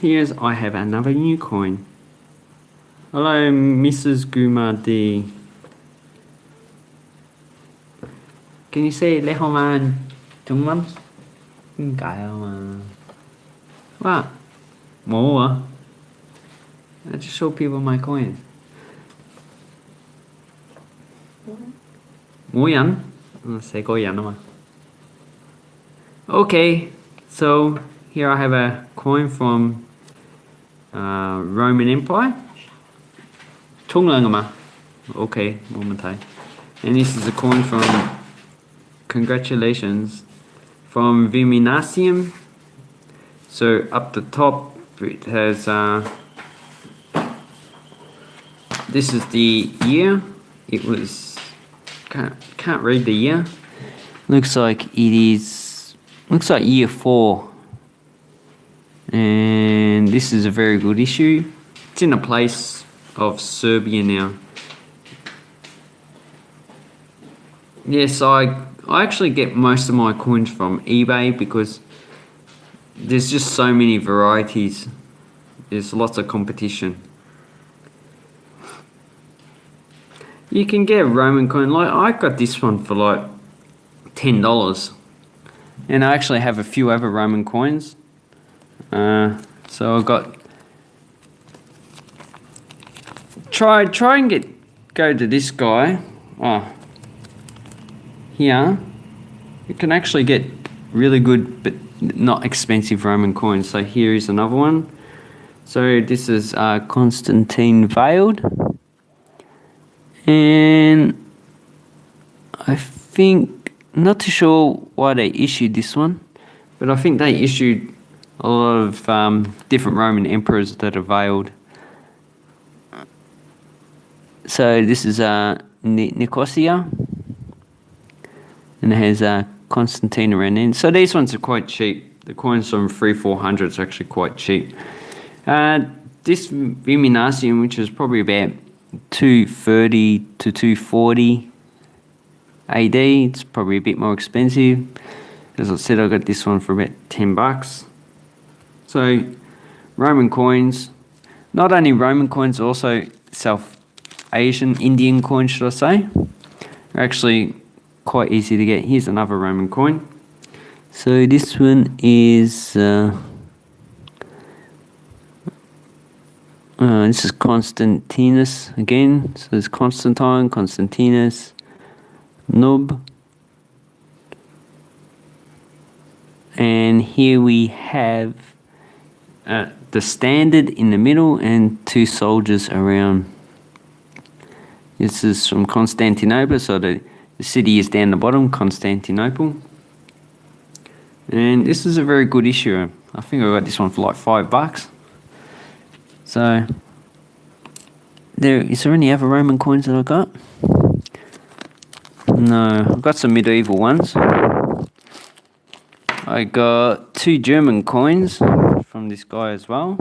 here's I have another new coin. Hello, Mrs. Guma D. Can you say Lehoman I just show people my ảnh? Ừ, sẽ có ảnh. Okay, so here I have a coin from uh, Roman Empire. Mà. Okay, thấy. And this is a coin from, congratulations, from Viminacium. So up the top it has, uh, this is the year. It was, can't, can't read the year. Looks like it is, looks like year four. And this is a very good issue. It's in a place of Serbia now. Yes, I I actually get most of my coins from eBay because there's just so many varieties. There's lots of competition. You can get Roman coin like I got this one for like ten dollars, and I actually have a few other Roman coins. Uh, so I got try try and get go to this guy. Oh, here you can actually get really good but not expensive Roman coins. So here is another one. So this is uh, Constantine Veiled. And I think, not too sure why they issued this one, but I think they issued a lot of um, different Roman emperors that are veiled. So this is uh, Ni- Nicosia and it has uh, Constantine around in. So these ones are quite cheap. The coins from three, four hundred is actually quite cheap. Uh, this Viminacium, which is probably about two thirty to two forty AD, it's probably a bit more expensive. As I said, I got this one for about ten bucks. So Roman coins, not only Roman coins, also South Asian, Indian coins, should I say, are actually quite easy to get. Here's another Roman coin. So this one is uh, uh, this is Constantinus again. So it's Constantine, Constantinus, Nub, and here we have uh, the standard in the middle and two soldiers around. This is from Constantinople, so the the city is down the bottom, Constantinople. And this is a very good issue. I think I got this one for like five bucks. So, there is there any other Roman coins that I got? No, I've got some medieval ones. I got two German coins from this guy as well,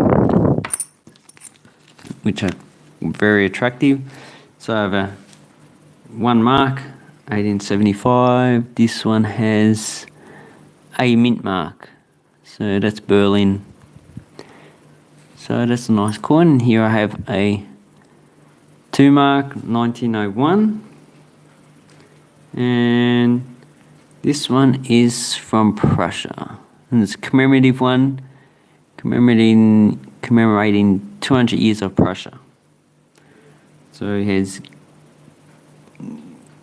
which are very attractive. So I have a one mark 1875. This one has a mint mark. So that's Berlin. So that's a nice coin. Here I have a 2 mark 1901. And this one is from Prussia. And it's a commemorative one commemorating commemorating 200 years of Prussia. So it has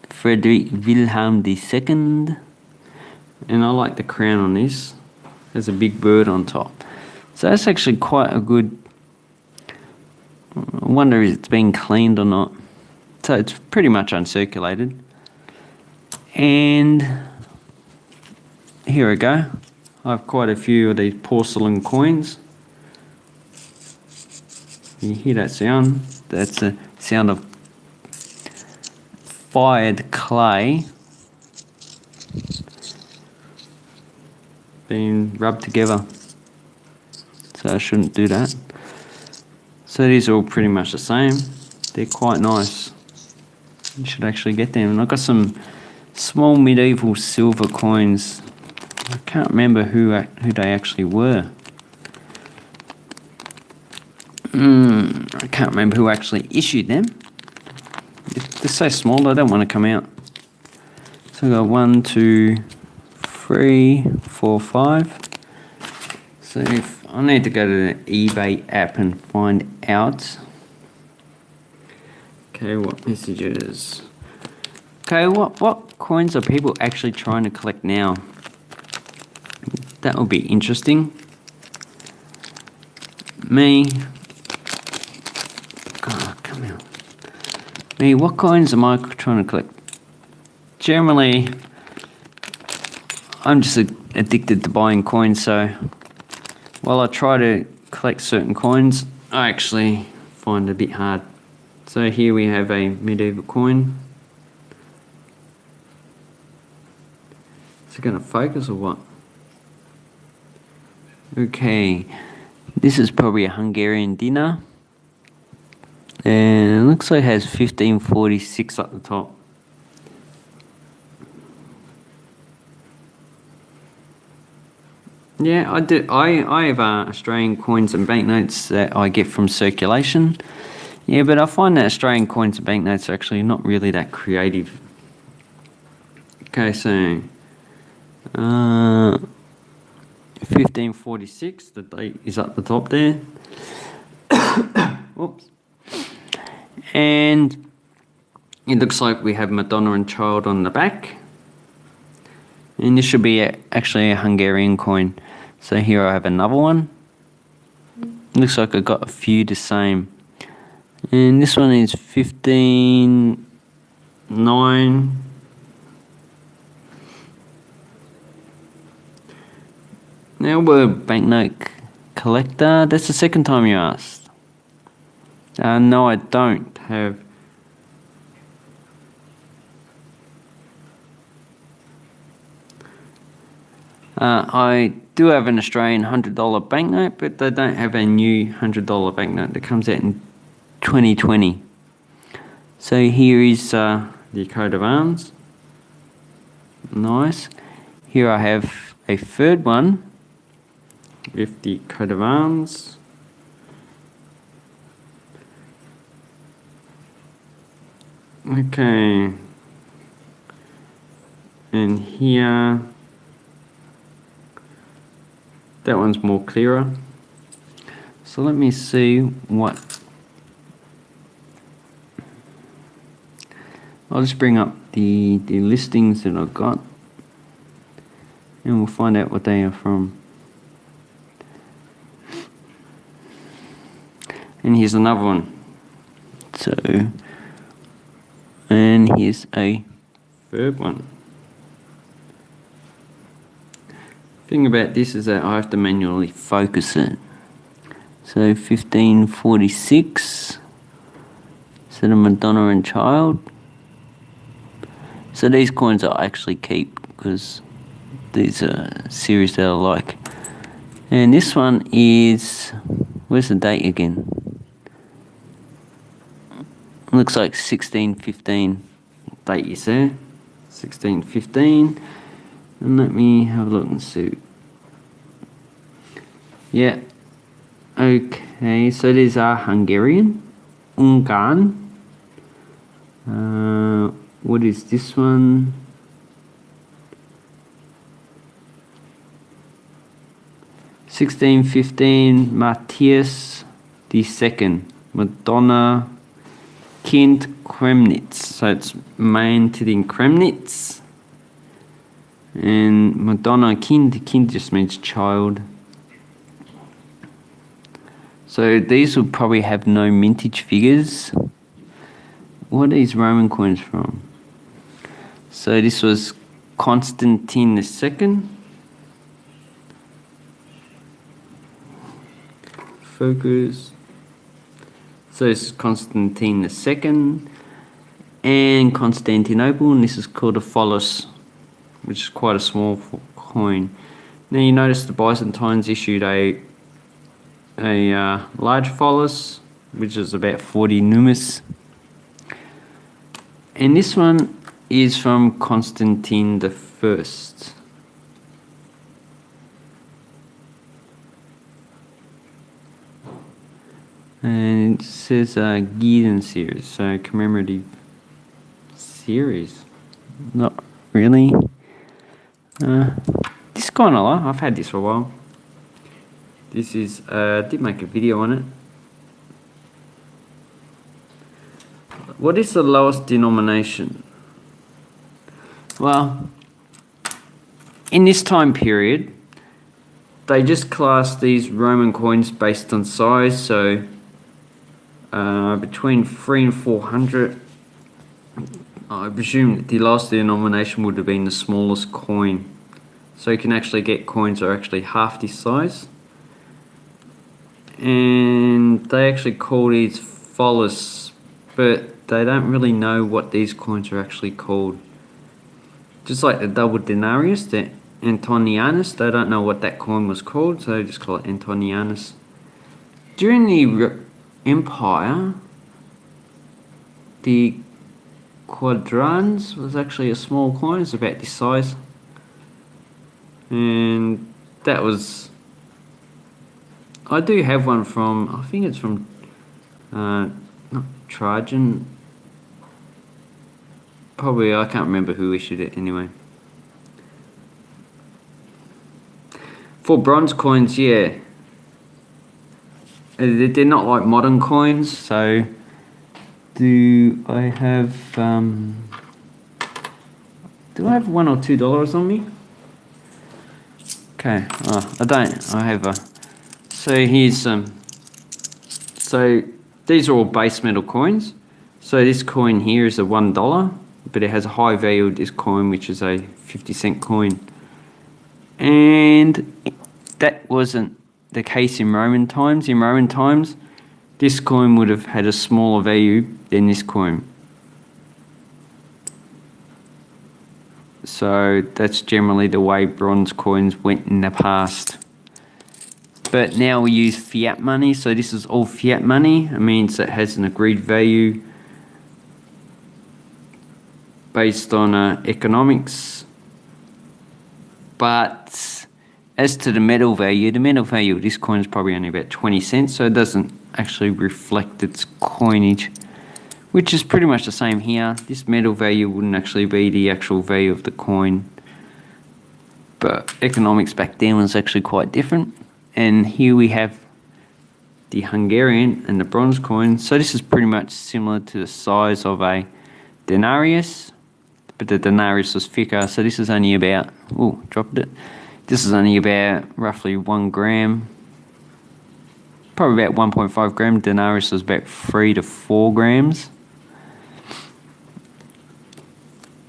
Frederick Wilhelm II. And I like the crown on this. There's a big bird on top. So that's actually quite a good. I wonder if it's been cleaned or not. So it's pretty much uncirculated. And here we go. I have quite a few of these porcelain coins. You hear that sound? That's the sound of fired clay being rubbed together. So I shouldn't do that. So these are all pretty much the same. They're quite nice. You should actually get them. And I've got some small medieval silver coins. I can't remember who who they actually were. Mm, I can't remember who actually issued them. They're so small, they don't want to come out. So I've got one, two, three, four, five. So I need to go to the eBay app and find out. Okay, what messages? Okay, what what coins are people actually trying to collect now? That would be interesting. Me. Oh, come out. Me, what coins am I trying to collect? Generally, I'm just addicted to buying coins, so while I try to collect certain coins, I actually find it a bit hard. So here we have a medieval coin. Is it going to focus or what? Okay, this is probably a Hungarian dinner. And it looks like it has 1546 at the top. Yeah, I do. I, I have uh, Australian coins and banknotes that I get from circulation. Yeah, but I find that Australian coins and banknotes are actually not really that creative. Okay, so uh, 1546, the date is at the top there. <coughs> Oops. And it looks like we have Madonna and Child on the back. And this should be a, actually a Hungarian coin. So here I have another one. Looks like I got a few the same. And this one is 15 9 Now we're banknote collector. That's the second time you asked. Uh, no, I don't have. Uh, I do have an Australian $100 banknote, but they don't have a new $100 banknote that comes out in 2020. So here is uh, the coat of arms. Nice. Here I have a third one with the coat of arms. Okay. And here, that one's more clearer. So let me see what. I'll just bring up the, the listings that I've got and we'll find out what they are from. And here's another one. So, and here's a third one. Thing about this is that I have to manually focus it. So 1546. So the Madonna and Child. So these coins I actually keep because these are series that I like. And this one is where's the date again? Looks like 1615 date you see. 1615. And let me have a look and see. Yeah. Okay, so these are Hungarian. Ungarn. Uh, what is this one? Sixteen fifteen Matthias the second Madonna Kind Kremnitz. So it's main to the Kremnitz. And Madonna Kind, Kind just means child. So these will probably have no mintage figures. What are these Roman coins from? So this was Constantine the second. Focus. So this is Constantine the second and Constantinople, and this is called a follis, which is quite a small coin. Now you notice the Byzantines issued a a uh, large follis, which is about 40 numis. And this one is from Constantine the First. And it says uh, Gideon series, so commemorative series. Not really. Uh, this kind of like, I've had this for a while. This is, uh, did make a video on it. What is the lowest denomination? Well, in this time period, they just class these Roman coins based on size, so uh, between three and four hundred. I presume the last denomination would have been the smallest coin. So you can actually get coins that are actually half this size. And they actually call these follis, but they don't really know what these coins are actually called. Just like the double denarius, the Antonianus, they don't know what that coin was called, so they just call it Antonianus. During the Empire, the quadrans was actually a small coin, it's about this size. And that was. I do have one from, I think it's from, uh, not Trajan. Probably, I can't remember who issued it anyway. For bronze coins, yeah. Uh, they're not like modern coins, so do I have um, do I have one or two dollars on me? Okay, I don't. I have a. So here's. Um, so these are all base metal coins. So this coin here is a one dollar, but it has a high value of this coin, which is a fifty cent coin. And that wasn't the case in Roman times. In Roman times, this coin would have had a smaller value than this coin. So that's generally the way bronze coins went in the past. But now we use fiat money, so this is all fiat money. It means it has an agreed value based on uh, economics. But as to the metal value, the metal value of this coin is probably only about 20 cents, so it doesn't actually reflect its coinage, which is pretty much the same here. This metal value wouldn't actually be the actual value of the coin, but economics back then was actually quite different. And here we have the Hungarian and the bronze coin. So this is pretty much similar to the size of a denarius, but the denarius was thicker. So this is only about, oh, dropped it. This is only about roughly one gram, probably about 1.5 gram. Denarius was about three to four grams.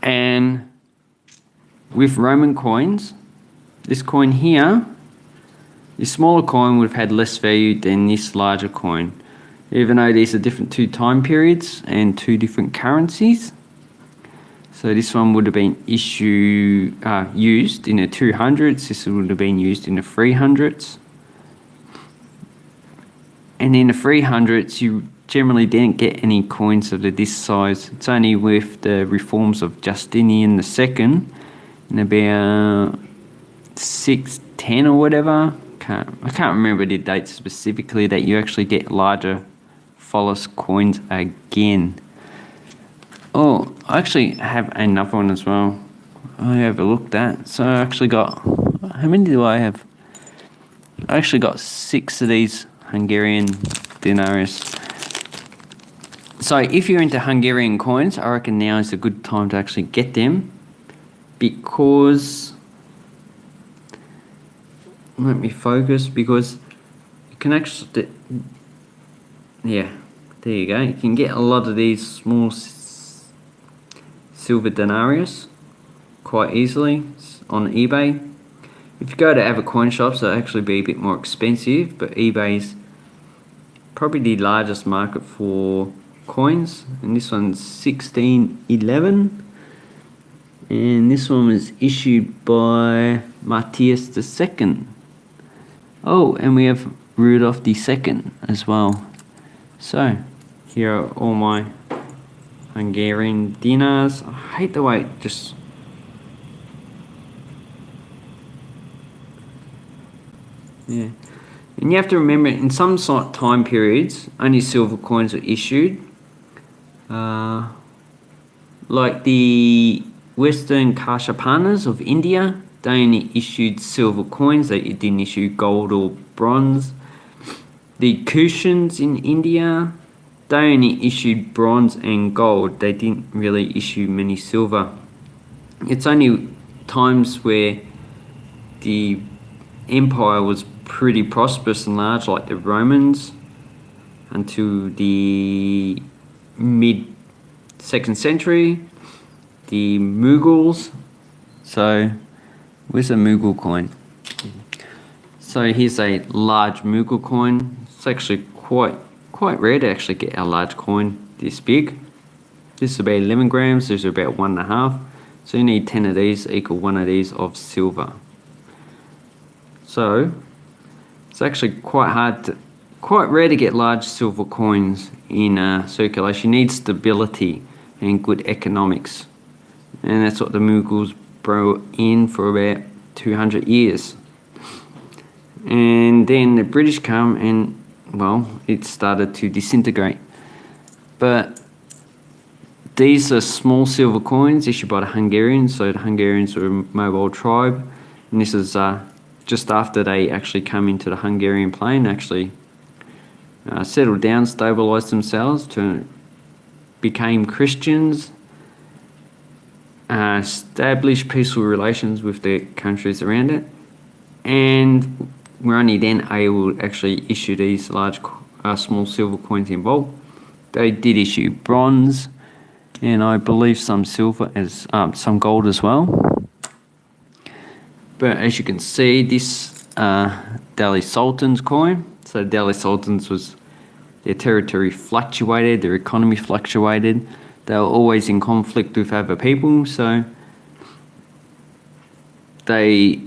And with Roman coins, this coin here, this smaller coin would have had less value than this larger coin. Even though these are different two time periods and two different currencies. So this one would have been issue uh, used in the 200s. This would have been used in the 300s. And in the 300s, you generally didn't get any coins of this size. It's only with the reforms of Justinian II in about 610 or whatever. Can't, I can't remember the date specifically that you actually get larger follis coins again. Oh, I actually have another one as well. I overlooked that. So I actually got, how many do I have? I actually got six of these Hungarian denarius. So if you're into Hungarian coins, I reckon now is a good time to actually get them because, let me focus, because you can actually, yeah, there you go. You can get a lot of these small silver denarius quite easily on eBay. If you go to other coin shops, it'll actually be a bit more expensive, but eBay's probably the largest market for coins, and this one's 1611. And this one was issued by Matthias II. Oh, and we have Rudolph II as well. So, here are all my Hungarian dinars. I hate the way it just yeah. And you have to remember, in some time periods, only silver coins were issued. Uh, like the Western Kshatrapas of India, they only issued silver coins. They didn't issue gold or bronze. The Kushans in India, they only issued bronze and gold. They didn't really issue many silver. It's only times where the empire was pretty prosperous and large, like the Romans, until the mid second century, the Mughals. So, where's a Mughal coin? So here's a large Mughal coin. It's actually quite quite rare to actually get a large coin this big. This is about 11 grams. These are about one and a half. So you need 10 of these equal one of these of silver. So it's actually quite hard to, quite rare to get large silver coins in uh, circulation. You need stability and good economics. And that's what the Mughals brought in for about 200 years. And then the British come and, well, it started to disintegrate. But these are small silver coins issued by the Hungarians. So the Hungarians were a mobile tribe. And this is uh, just after they actually come into the Hungarian plain, actually uh, settled down, stabilized themselves, to became Christians, uh, established peaceful relations with the countries around it, and we're only then able to actually issue these large, uh, small silver coins in bulk. They did issue bronze, and I believe some silver as um, some gold as well. But as you can see, this uh, Delhi Sultan's coin. So the Delhi Sultans was their territory fluctuated, their economy fluctuated. They were always in conflict with other people, so they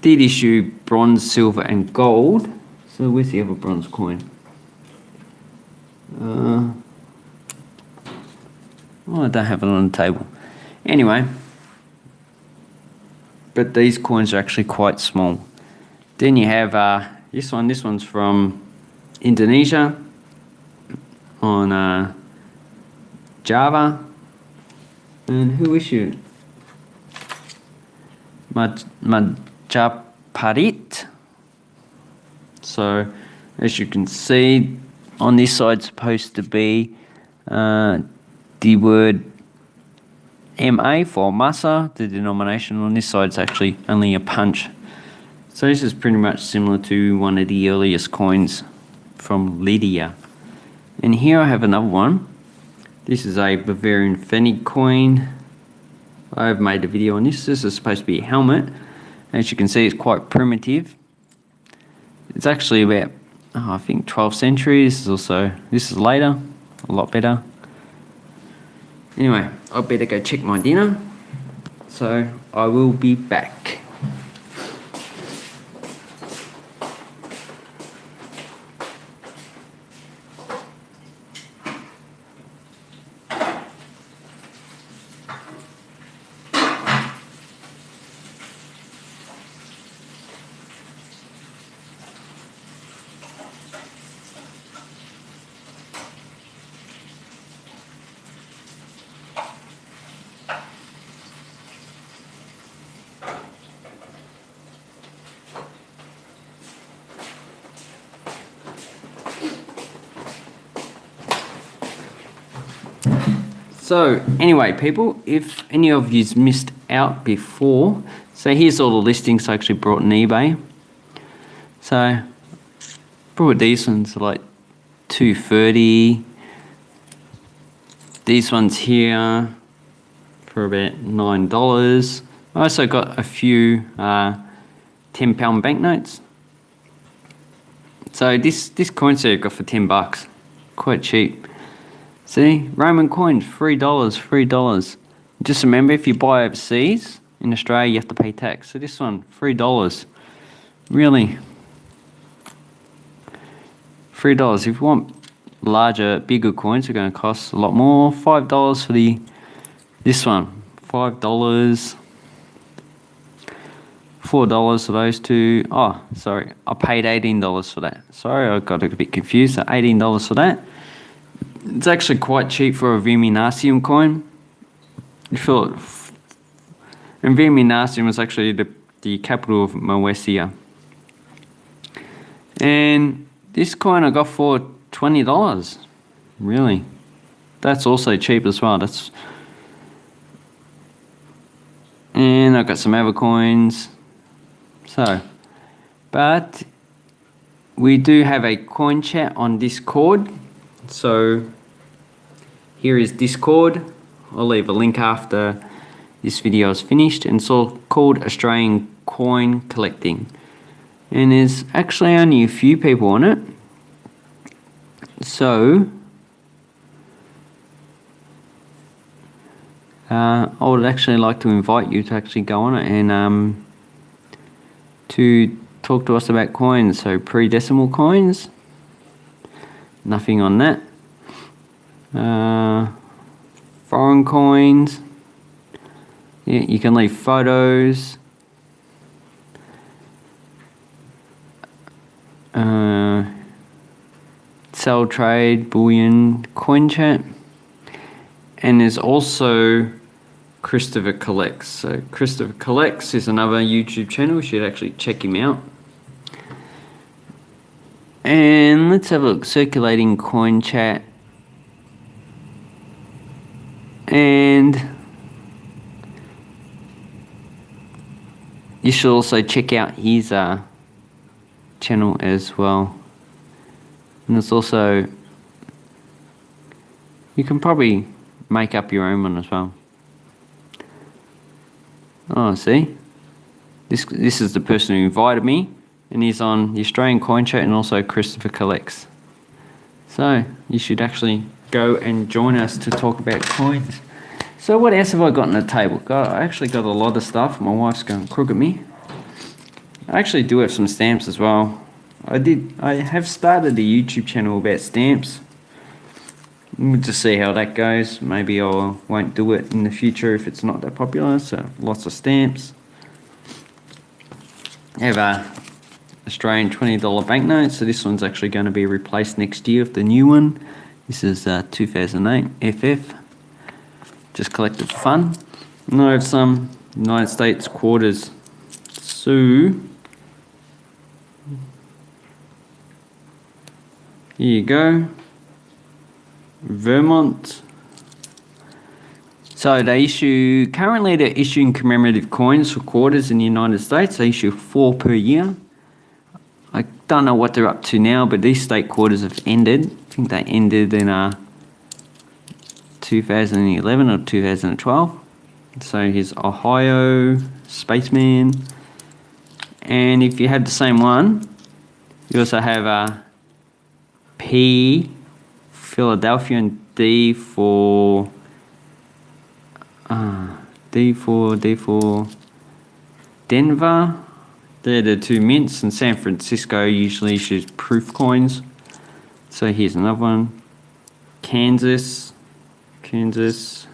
did issue bronze, silver, and gold. So where's the other bronze coin? Uh, oh, I don't have it on the table. Anyway, but these coins are actually quite small. Then you have uh, this one. This one's from Indonesia on uh, Java. And who issued? Maj Majapahit. So, as you can see, on this side supposed to be uh, the word MA for Masa, the denomination. On this side, is actually only a punch. So this is pretty much similar to one of the earliest coins from Lydia. And here I have another one. This is a Bavarian Pfennig coin. I've made a video on this. This is supposed to be a helmet. As you can see, it's quite primitive. It's actually about, oh, I think, 12th century. This is also, this is later, a lot better. Anyway, I better go check my dinner. So I will be back. So anyway, people, if any of you's missed out before, so here's all the listings I actually brought on eBay. So brought these ones like 230. These ones here for about nine dollars. I also got a few uh, ten pound banknotes. So this this coin set I got for ten bucks, quite cheap. See, Roman coins, $3, $3. Just remember, if you buy overseas, in Australia, you have to pay tax. So this one, $3. Really? $3. If you want larger, bigger coins, they're going to cost a lot more. $5 for the this one. $5. $4 for those two. Oh, sorry. I paid $18 for that. Sorry, I got a bit confused. So $18 for that. It's actually quite cheap for a Viminacium coin. You feel it. And Viminacium was actually the, the capital of Moesia. And this coin I got for $20. Really? That's also cheap as well. That's and I've got some other coins. So, but we do have a coin chat on Discord. So here is Discord. I'll leave a link after this video is finished. And it's all called Australian Coin Collecting. And there's actually only a few people on it. So uh, I would actually like to invite you to actually go on it and um, to talk to us about coins. So pre-decimal coins, nothing on that. Uh, foreign coins, yeah, you can leave photos. Uh, sell trade, bullion, coin chat. And there's also Christopher Collects. So Christopher Collects is another YouTube channel. You should actually check him out. And let's have a look. Circulating coin chat. And you should also check out his uh, channel as well. And there's also, you can probably make up your own one as well. Oh, see? This, this is the person who invited me, and he's on the Australian Coin Chat and also Christopher Collects. So, you should actually go and join us to talk about coins. So what else have I got on the table? Got, I actually got a lot of stuff. My wife's going crook at me. I actually do have some stamps as well. I did. I have started a YouTube channel about stamps. We'll just see how that goes. Maybe I won't do it in the future if it's not that popular. So lots of stamps. I have a Australian $20 banknote. So this one's actually going to be replaced next year with the new one. This is uh, 2008 FF. Just collected for fun. And I have some United States quarters. So Here you go. Vermont. So they issue, currently they're issuing commemorative coins for quarters in the United States. They issue four per year. Don't know what they're up to now, but these state quarters have ended. I think they ended in uh, 2011 or 2012. So here's Ohio, Spaceman. And if you have the same one, you also have a uh, P, Philadelphia, and D for uh, D for D for Denver. They're the two mints, and San Francisco usually issues proof coins. So here's another one. Kansas, Kansas,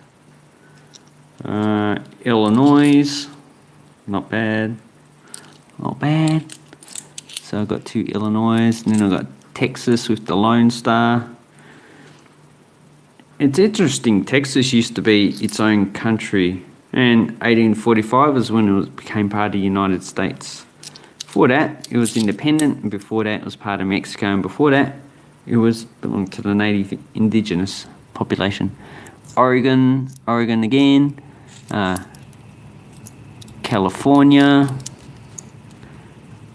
uh, Illinois, not bad, not bad. So I've got two Illinois, and then I've got Texas with the Lone Star. It's interesting, Texas used to be its own country, and 1845 is when it became part of the United States. Before that, it was independent, and before that, it was part of Mexico, and before that, it was belonged to the native indigenous population. Oregon, Oregon again, uh, California,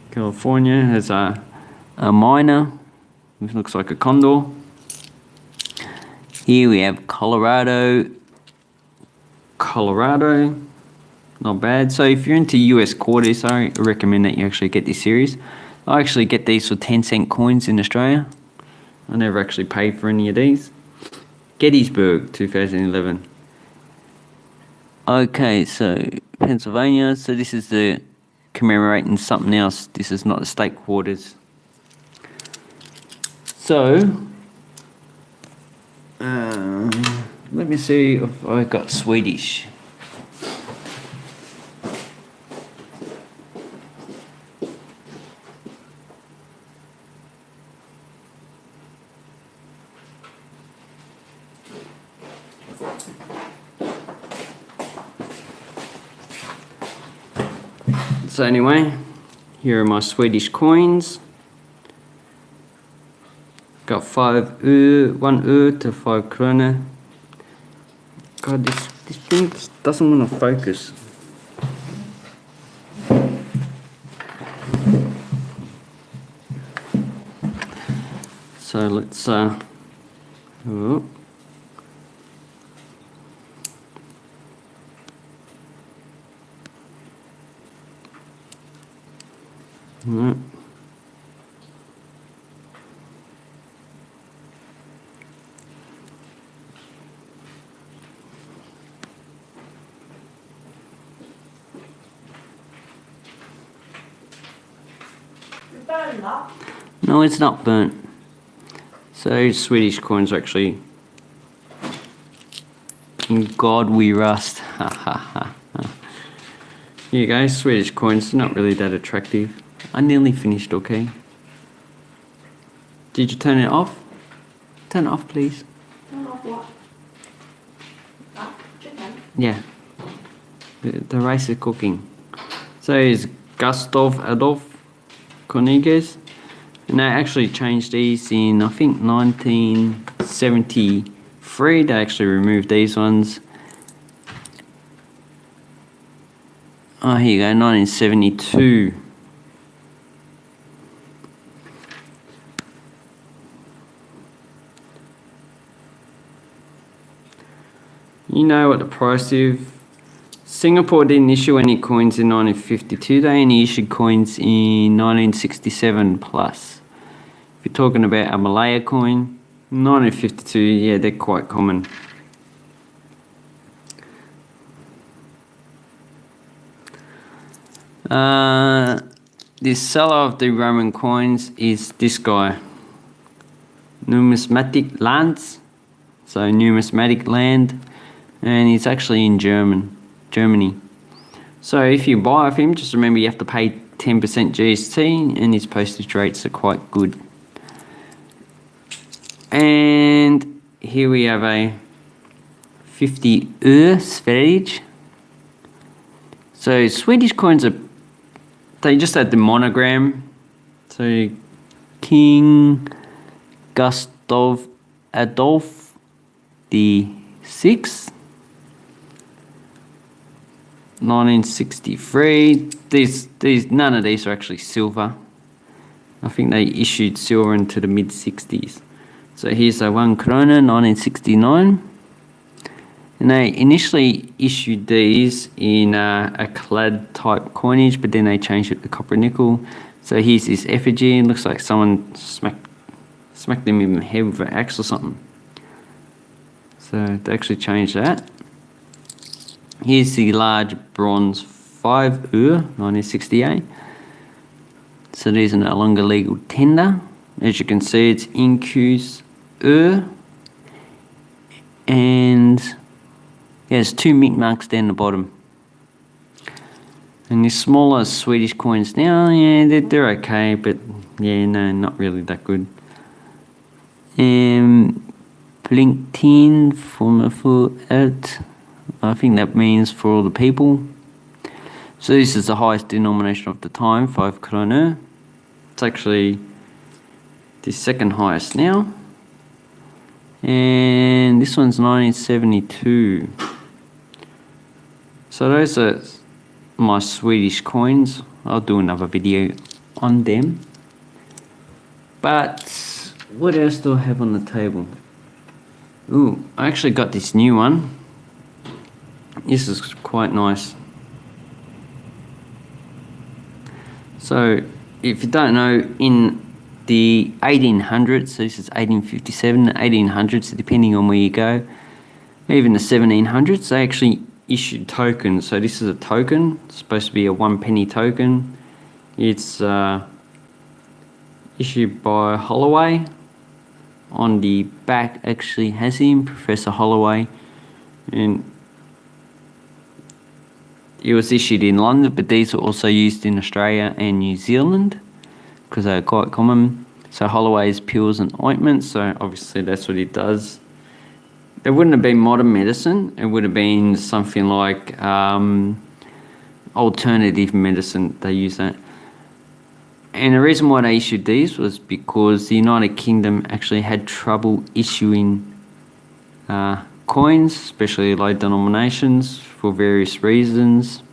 California has a, a miner this looks like a condor. Here we have Colorado. Colorado. Not bad. So if you're into US quarters, I recommend that you actually get this series. I actually get these for 10 cent coins in Australia. I never actually paid for any of these. Gettysburg 2011. Okay, so Pennsylvania. So this is the commemorating something else. This is not the state quarters. So, uh, let me see if I got Swedish. So anyway, here are my Swedish coins. Got five ö, one ö to five krona. God, this this thing doesn't want to focus. So let's uh. Oh. No, it's not burnt. So Swedish coins are actually in God we rust. Ha ha ha. you go, Swedish coins, are not really that attractive. I nearly finished, okay? Did you turn it off? Turn it off, please. Turn off what? Ah, that chicken. Yeah. The, the rice is cooking. So it's Gustav Adolf Cornelius. And they actually changed these in, I think, 1973. They actually removed these ones. Oh, here you go, 1972. You know what the price is? Singapore didn't issue any coins in 1952. They only issued coins in 1967 plus. If you're talking about a Malaya coin, 1952, yeah, they're quite common. Uh, the seller of the Roman coins is this guy, Numismatic Lands. So numismatic land, and it's actually in German, Germany. So if you buy off him, just remember you have to pay 10% GST, and his postage rates are quite good. And here we have a 50 öre Sverige. So Swedish coins are, they just had the monogram. So King Gustav Adolf the 6th 1963 these these none of these are actually silver. I think they issued silver into the mid 60s so here's a one krona 1969 and they initially issued these in uh, a clad type coinage but then they changed it to copper nickel. So here's this effigy. It looks like someone smacked smacked him in the head with an axe or something. So they actually changed that, here's the large bronze 5 ur 1968. So these are no longer legal tender. As you can see, it's incus ur. And yeah, there's two mint marks down the bottom. And the smaller Swedish coins now, yeah, they're, they're okay, but yeah, no, not really that good. Um, LinkedIn for it. I think that means for all the people. So this is the highest denomination of the time, 5 kroner. It's actually the second highest now. And this one's 1972. So those are my Swedish coins. I'll do another video on them. But what else do I have on the table? Ooh, I actually got this new one. This is quite nice. So, if you don't know, in the 1800s, so this is 1857, 1800s, depending on where you go, even the 1700s, they actually issued tokens. So this is a token, it's supposed to be a one penny token. It's uh, issued by Holloway, on the back actually has him, Professor Holloway, and it was issued in London, but these were also used in Australia and New Zealand because they're quite common. So Holloway's pills and ointments, so obviously that's what he does. It wouldn't have been modern medicine, it would have been something like um, alternative medicine. They use that. And the reason why they issued these was because the United Kingdom actually had trouble issuing uh, coins, especially low denominations, for various reasons.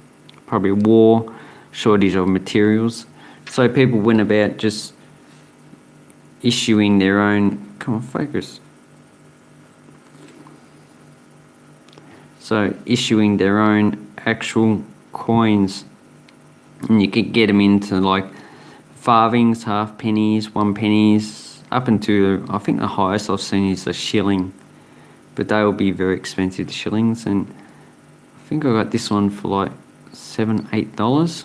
Probably war, shortage of materials. So people went about just issuing their own. Come on, focus. So issuing their own actual coins, and you could get them into like farthings, half pennies, one pennies, up into I think the highest I've seen is a shilling, but they will be very expensive shillings, and I think I got this one for like seven, eight dollars.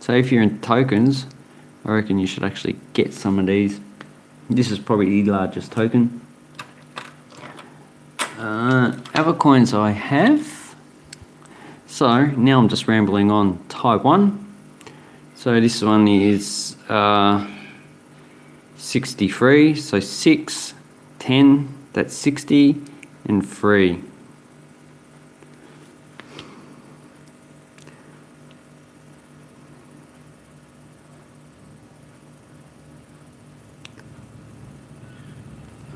So if you're in tokens, I reckon you should actually get some of these. This is probably the largest token. Uh, other coins I have. So now I'm just rambling on Taiwan. So this one is uh, 63, so 6, 10, that's 60, and 3.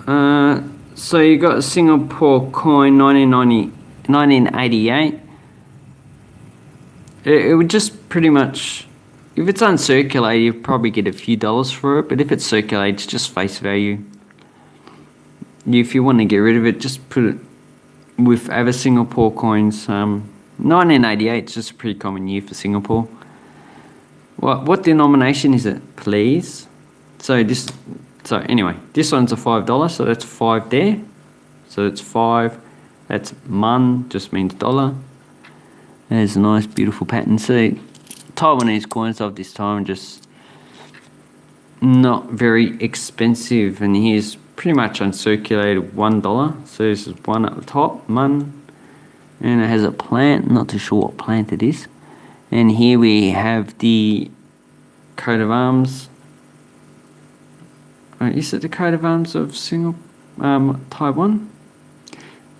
Uh, so you got a Singapore coin 1990, 1988. It, it would just pretty much, if it's uncirculated, you probably get a few dollars for it. But if it's circulated, it's just face value. If you want to get rid of it, just put it with other Singapore coins. Um, 1988 is just a pretty common year for Singapore. What what denomination is it, please? So this so anyway, this one's a five dollar, so that's five there. So it's five. That's mun, just means dollar. There's a nice, beautiful pattern. See, Taiwanese coins of this time just not very expensive, and here's pretty much uncirculated one dollar. So this is one at the top, mun, and it has a plant. Not too sure what plant it is. And here we have the coat of arms uh, is it the coat of arms of Singapore, um, Taiwan?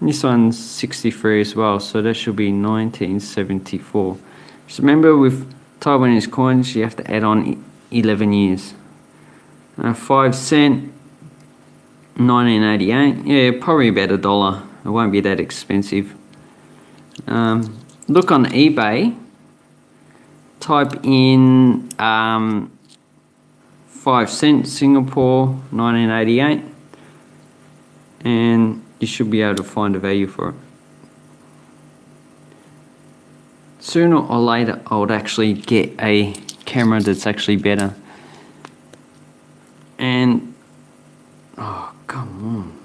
This one's 63 as well, so that should be 1974. Just remember with Taiwanese coins, you have to add on 11 years. Uh, 5 cent, 1988. Yeah, probably about a dollar. It won't be that expensive. Um, look on eBay. Type in um, 5 cents Singapore 1988 and you should be able to find a value for it. Sooner or later I would actually get a camera that's actually better and oh come on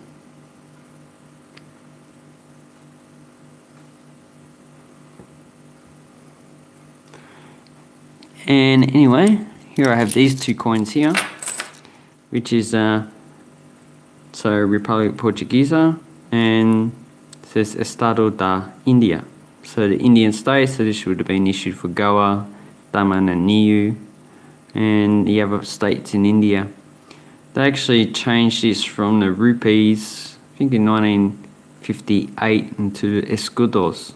and anyway here I have these two coins here, which is uh, so Republic Portuguesa and says Estado da India. So the Indian state, so this would have been issued for Goa, Daman and Diu, and the other states in India. They actually changed this from the rupees, I think in 1958, into escudos.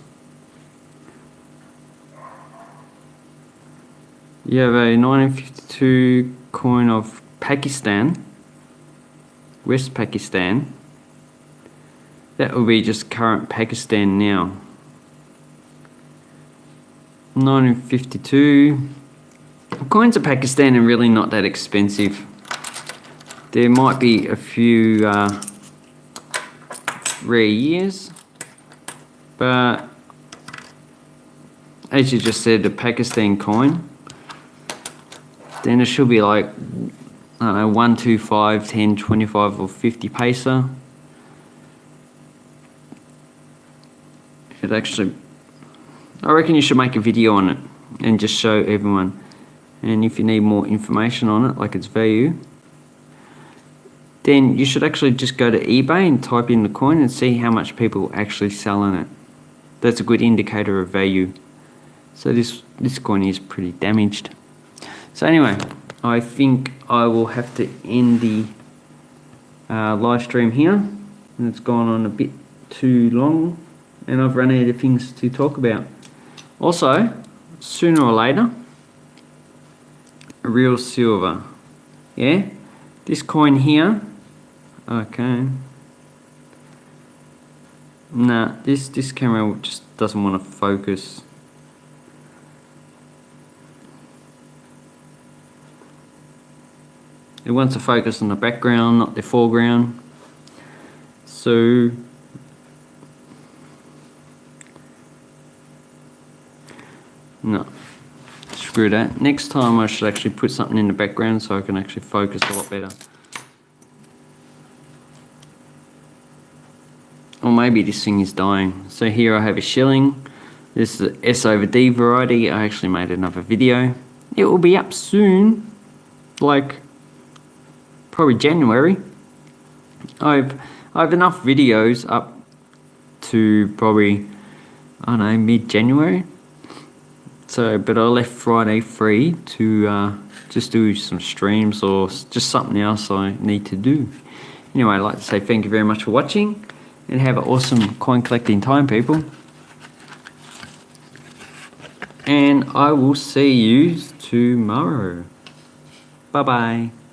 You have a 1952 coin of Pakistan, West Pakistan. That will be just current Pakistan now. 1952. Coins of Pakistan are really not that expensive. There might be a few uh, rare years, but as you just said, the Pakistan coin then it should be like, I don't know, 1, 2, 5, 10, 25 or 50 paisa. It actually, I reckon you should make a video on it and just show everyone. And if you need more information on it, like its value, then you should actually just go to eBay and type in the coin and see how much people actually selling it. That's a good indicator of value. So this, this coin is pretty damaged. So anyway, I think I will have to end the uh, live stream here. And it's gone on a bit too long and I've run out of things to talk about. Also, sooner or later, real silver. Yeah? This coin here, okay. Nah, this, this camera just doesn't want to focus. It wants to focus on the background, not the foreground. So no, screw that. Next time I should actually put something in the background so I can actually focus a lot better. Or maybe this thing is dying. So here I have a shilling. This is the S over D variety. I actually made another video. It will be up soon, like probably January. I've I have enough videos up to probably I don't know mid January. So, but I left Friday free to uh, just do some streams or just something else I need to do. Anyway, I'd like to say thank you very much for watching and have an awesome coin collecting time, people. And I will see you tomorrow. Bye bye.